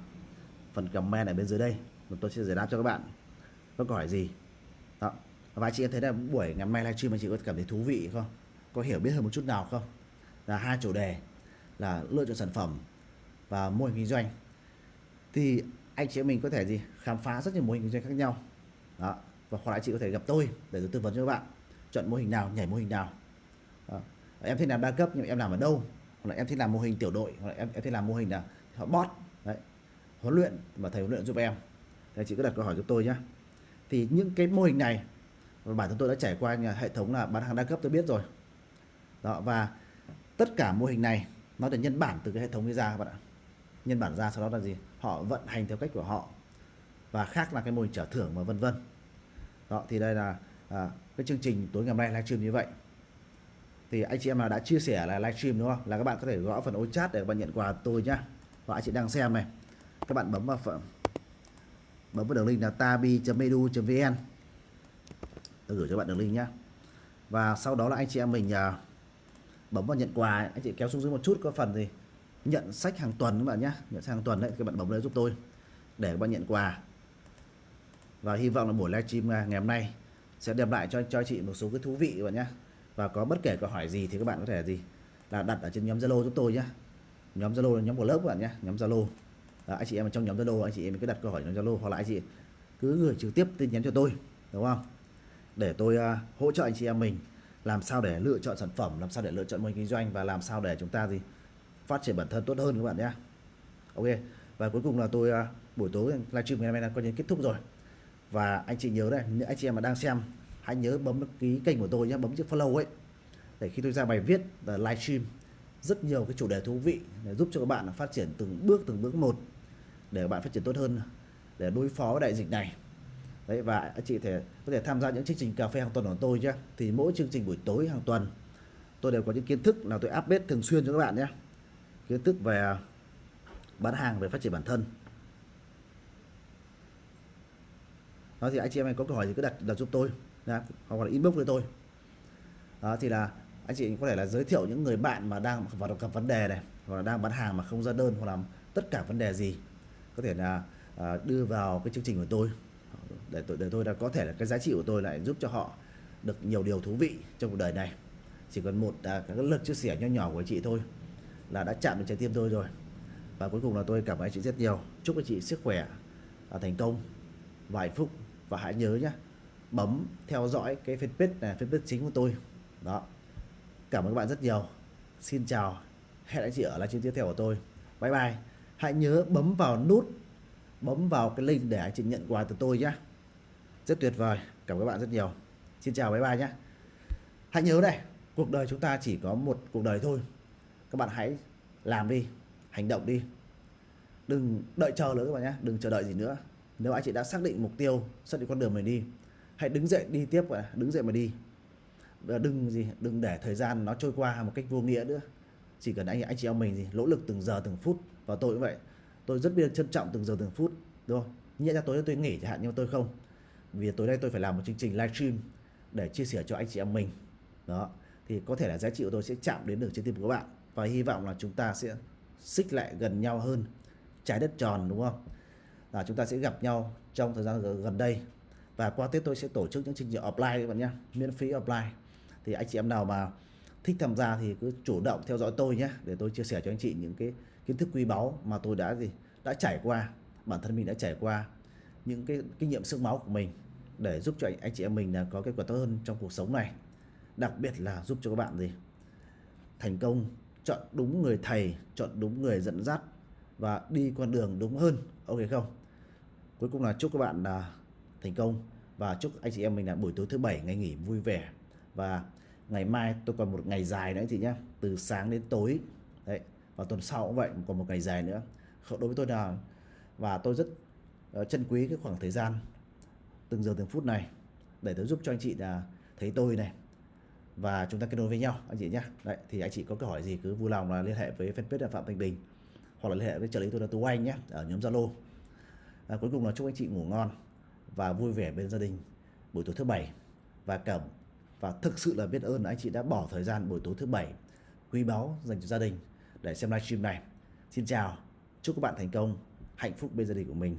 phần comment ở bên dưới đây và tôi sẽ giải đáp cho các bạn. Có câu hỏi gì? Đó. Và chị thấy là buổi ngày hôm nay livestream anh chị có cảm thấy thú vị không? Có hiểu biết hơn một chút nào không? Là hai chủ đề là lựa chọn sản phẩm và mô hình kinh doanh thì anh chị em mình có thể gì? Khám phá rất nhiều mô hình kinh doanh khác nhau. Đó. Và hoặc là chị có thể gặp tôi để tôi tư vấn cho các bạn. Chọn mô hình nào, nhảy mô hình nào. Đó. em thích làm đa cấp nhưng em làm ở đâu? Hoặc là em thích làm mô hình tiểu đội, hoặc là em em thích làm mô hình là họ bot, đấy, huấn luyện và thầy huấn luyện giúp em. Thì chị cứ đặt câu hỏi cho tôi nhé thì những cái mô hình này, bản thân tôi đã trải qua nhà hệ thống là bán hàng đa cấp tôi biết rồi. Đó, và tất cả mô hình này nó được nhân bản từ cái hệ thống ấy ra các bạn ạ. Nhân bản ra sau đó là gì? Họ vận hành theo cách của họ và khác là cái mô hình trả thưởng và vân vân. Đó thì đây là à, cái chương trình tối ngày hôm nay livestream như vậy. Thì anh chị em nào đã chia sẻ là livestream đúng không? Là các bạn có thể gõ phần ô chat để các bạn nhận quà tôi nhá. Và anh chị đang xem này các bạn bấm vào phần bấm vào đường link là tabi.edu.vn tôi gửi cho bạn đường link nhá. Và sau đó là anh chị em mình à, bấm vào nhận quà anh chị kéo xuống dưới một chút có phần gì nhận sách hàng tuần các bạn nhé. Nhận sách hàng tuần đấy các bạn bấm lên giúp tôi để các bạn nhận quà. Và hy vọng là buổi livestream ngày hôm nay sẽ đem lại cho cho chị một số cái thú vị các bạn nhé. Và có bất kể câu hỏi gì thì các bạn có thể gì là đặt ở trên nhóm Zalo giúp tôi nhé. Nhóm Zalo là nhóm của lớp các bạn nhé nhóm Zalo. Anh chị em ở trong nhóm Zalo anh chị em cứ đặt câu hỏi trong Zalo hoặc là anh chị cứ gửi trực tiếp tin nhắn cho tôi đúng không? Để tôi uh, hỗ trợ anh chị em mình làm sao để lựa chọn sản phẩm làm sao để lựa chọn mô hình kinh doanh và làm sao để chúng ta gì phát triển bản thân tốt hơn các bạn nhé. Ok, và cuối cùng là tôi à, buổi tối livestream ngày hôm nay là coi như kết thúc rồi. Và anh chị nhớ đây những anh chị em mà đang xem, hãy nhớ bấm ký kênh của tôi nhé, bấm chữ follow ấy, để khi tôi ra bài viết và livestream rất nhiều cái chủ đề thú vị để giúp cho các bạn phát triển từng bước từng bước một, để các bạn phát triển tốt hơn, để đối phó với đại dịch này. Đấy, và anh chị thể, có thể tham gia những chương trình cà phê hàng tuần của tôi nhé. Thì mỗi chương trình buổi tối, hàng tuần, tôi đều có những kiến thức là tôi update thường xuyên cho các bạn nhé kiến thức về bán hàng về phát triển bản thân. Đó thì anh chị em có câu hỏi gì cứ đặt đặt giúp tôi nha hoặc là inbox với tôi. Đó thì là anh chị có thể là giới thiệu những người bạn mà đang vào gặp vấn đề này hoặc là đang bán hàng mà không ra đơn hoặc là tất cả vấn đề gì có thể là à, đưa vào cái chương trình của tôi. Để tôi để tôi là có thể là cái giá trị của tôi lại giúp cho họ được nhiều điều thú vị trong cuộc đời này. Chỉ cần một à, cái lượt chia sẻ nho nhỏ của chị thôi là đã chạm đến trái tim tôi rồi. Và cuối cùng là tôi cảm ơn chị rất nhiều. Chúc anh chị sức khỏe à, thành công. Và hạnh phúc và hãy nhớ nhé bấm theo dõi cái fanpage này fanpage chính của tôi. Đó. Cảm ơn các bạn rất nhiều. Xin chào. Hẹn anh chị ở livestream tiếp theo của tôi. Bye bye. Hãy nhớ bấm vào nút, bấm vào cái link để anh chị nhận quà từ tôi nhé rất tuyệt vời. Cảm ơn các bạn rất nhiều. Xin chào. Bye bye nhé hãy nhớ này, cuộc đời chúng ta chỉ có một cuộc đời thôi các bạn hãy làm đi, hành động đi. Đừng đợi chờ nữa các bạn nhé, đừng chờ đợi gì nữa. Nếu anh chị đã xác định mục tiêu, xác định con đường mình đi, hãy đứng dậy đi tiếp và đứng dậy mà đi. Đừng gì, đừng để thời gian nó trôi qua một cách vô nghĩa nữa. Chỉ cần anh anh chị em mình gì, nỗ lực từng giờ từng phút, và tôi cũng vậy. Tôi rất biết trân trọng từng giờ từng phút, đúng không? Nhẹ ra tối tôi nghỉ chẳng hạn, nhưng mà tôi không. Vì tối nay tôi phải làm một chương trình livestream để chia sẻ cho anh chị em mình. Đó, thì có thể là giá trị của tôi sẽ chạm đến được trái tim của các bạn và hy vọng là chúng ta sẽ xích lại gần nhau hơn trái đất tròn đúng không? Là chúng ta sẽ gặp nhau trong thời gian gần đây. Và qua Tết tôi sẽ tổ chức những chương trình offline các bạn nhé miễn phí offline. Thì anh chị em nào mà thích tham gia thì cứ chủ động theo dõi tôi nhé để tôi chia sẻ cho anh chị những cái kiến thức quý báu mà tôi đã gì đã trải qua bản thân mình đã trải qua những cái kinh nghiệm sức máu của mình để giúp cho anh, anh chị em mình là có kết quả tốt hơn trong cuộc sống này. Đặc biệt là giúp cho các bạn gì thành công chọn đúng người thầy, chọn đúng người dẫn dắt và đi con đường đúng hơn. Ok không? Cuối cùng là chúc các bạn là thành công. Và chúc anh chị em mình là buổi tối thứ bảy ngày nghỉ vui vẻ. Và ngày mai tôi còn một ngày dài nữa anh chị nhé từ sáng đến tối. Đấy, và tuần sau cũng vậy, còn một ngày dài nữa. Đối với tôi là, và tôi rất ờ, trân quý cái khoảng thời gian, từng giờ từng phút này, để tôi giúp cho anh chị là thấy tôi này và chúng ta kết nối với nhau anh chị nhé đấy thì anh chị có câu hỏi gì cứ vui lòng là liên hệ với fanpage là phạm thanh bình hoặc là liên hệ với trợ lý tôi là tú anh nhé ở nhóm zalo. À, cuối cùng là chúc anh chị ngủ ngon và vui vẻ bên gia đình buổi tối thứ bảy. Và cảm và thực sự là biết ơn là anh chị đã bỏ thời gian buổi tối thứ bảy quý báu dành cho gia đình để xem livestream này. Xin chào chúc các bạn thành công hạnh phúc bên gia đình của mình.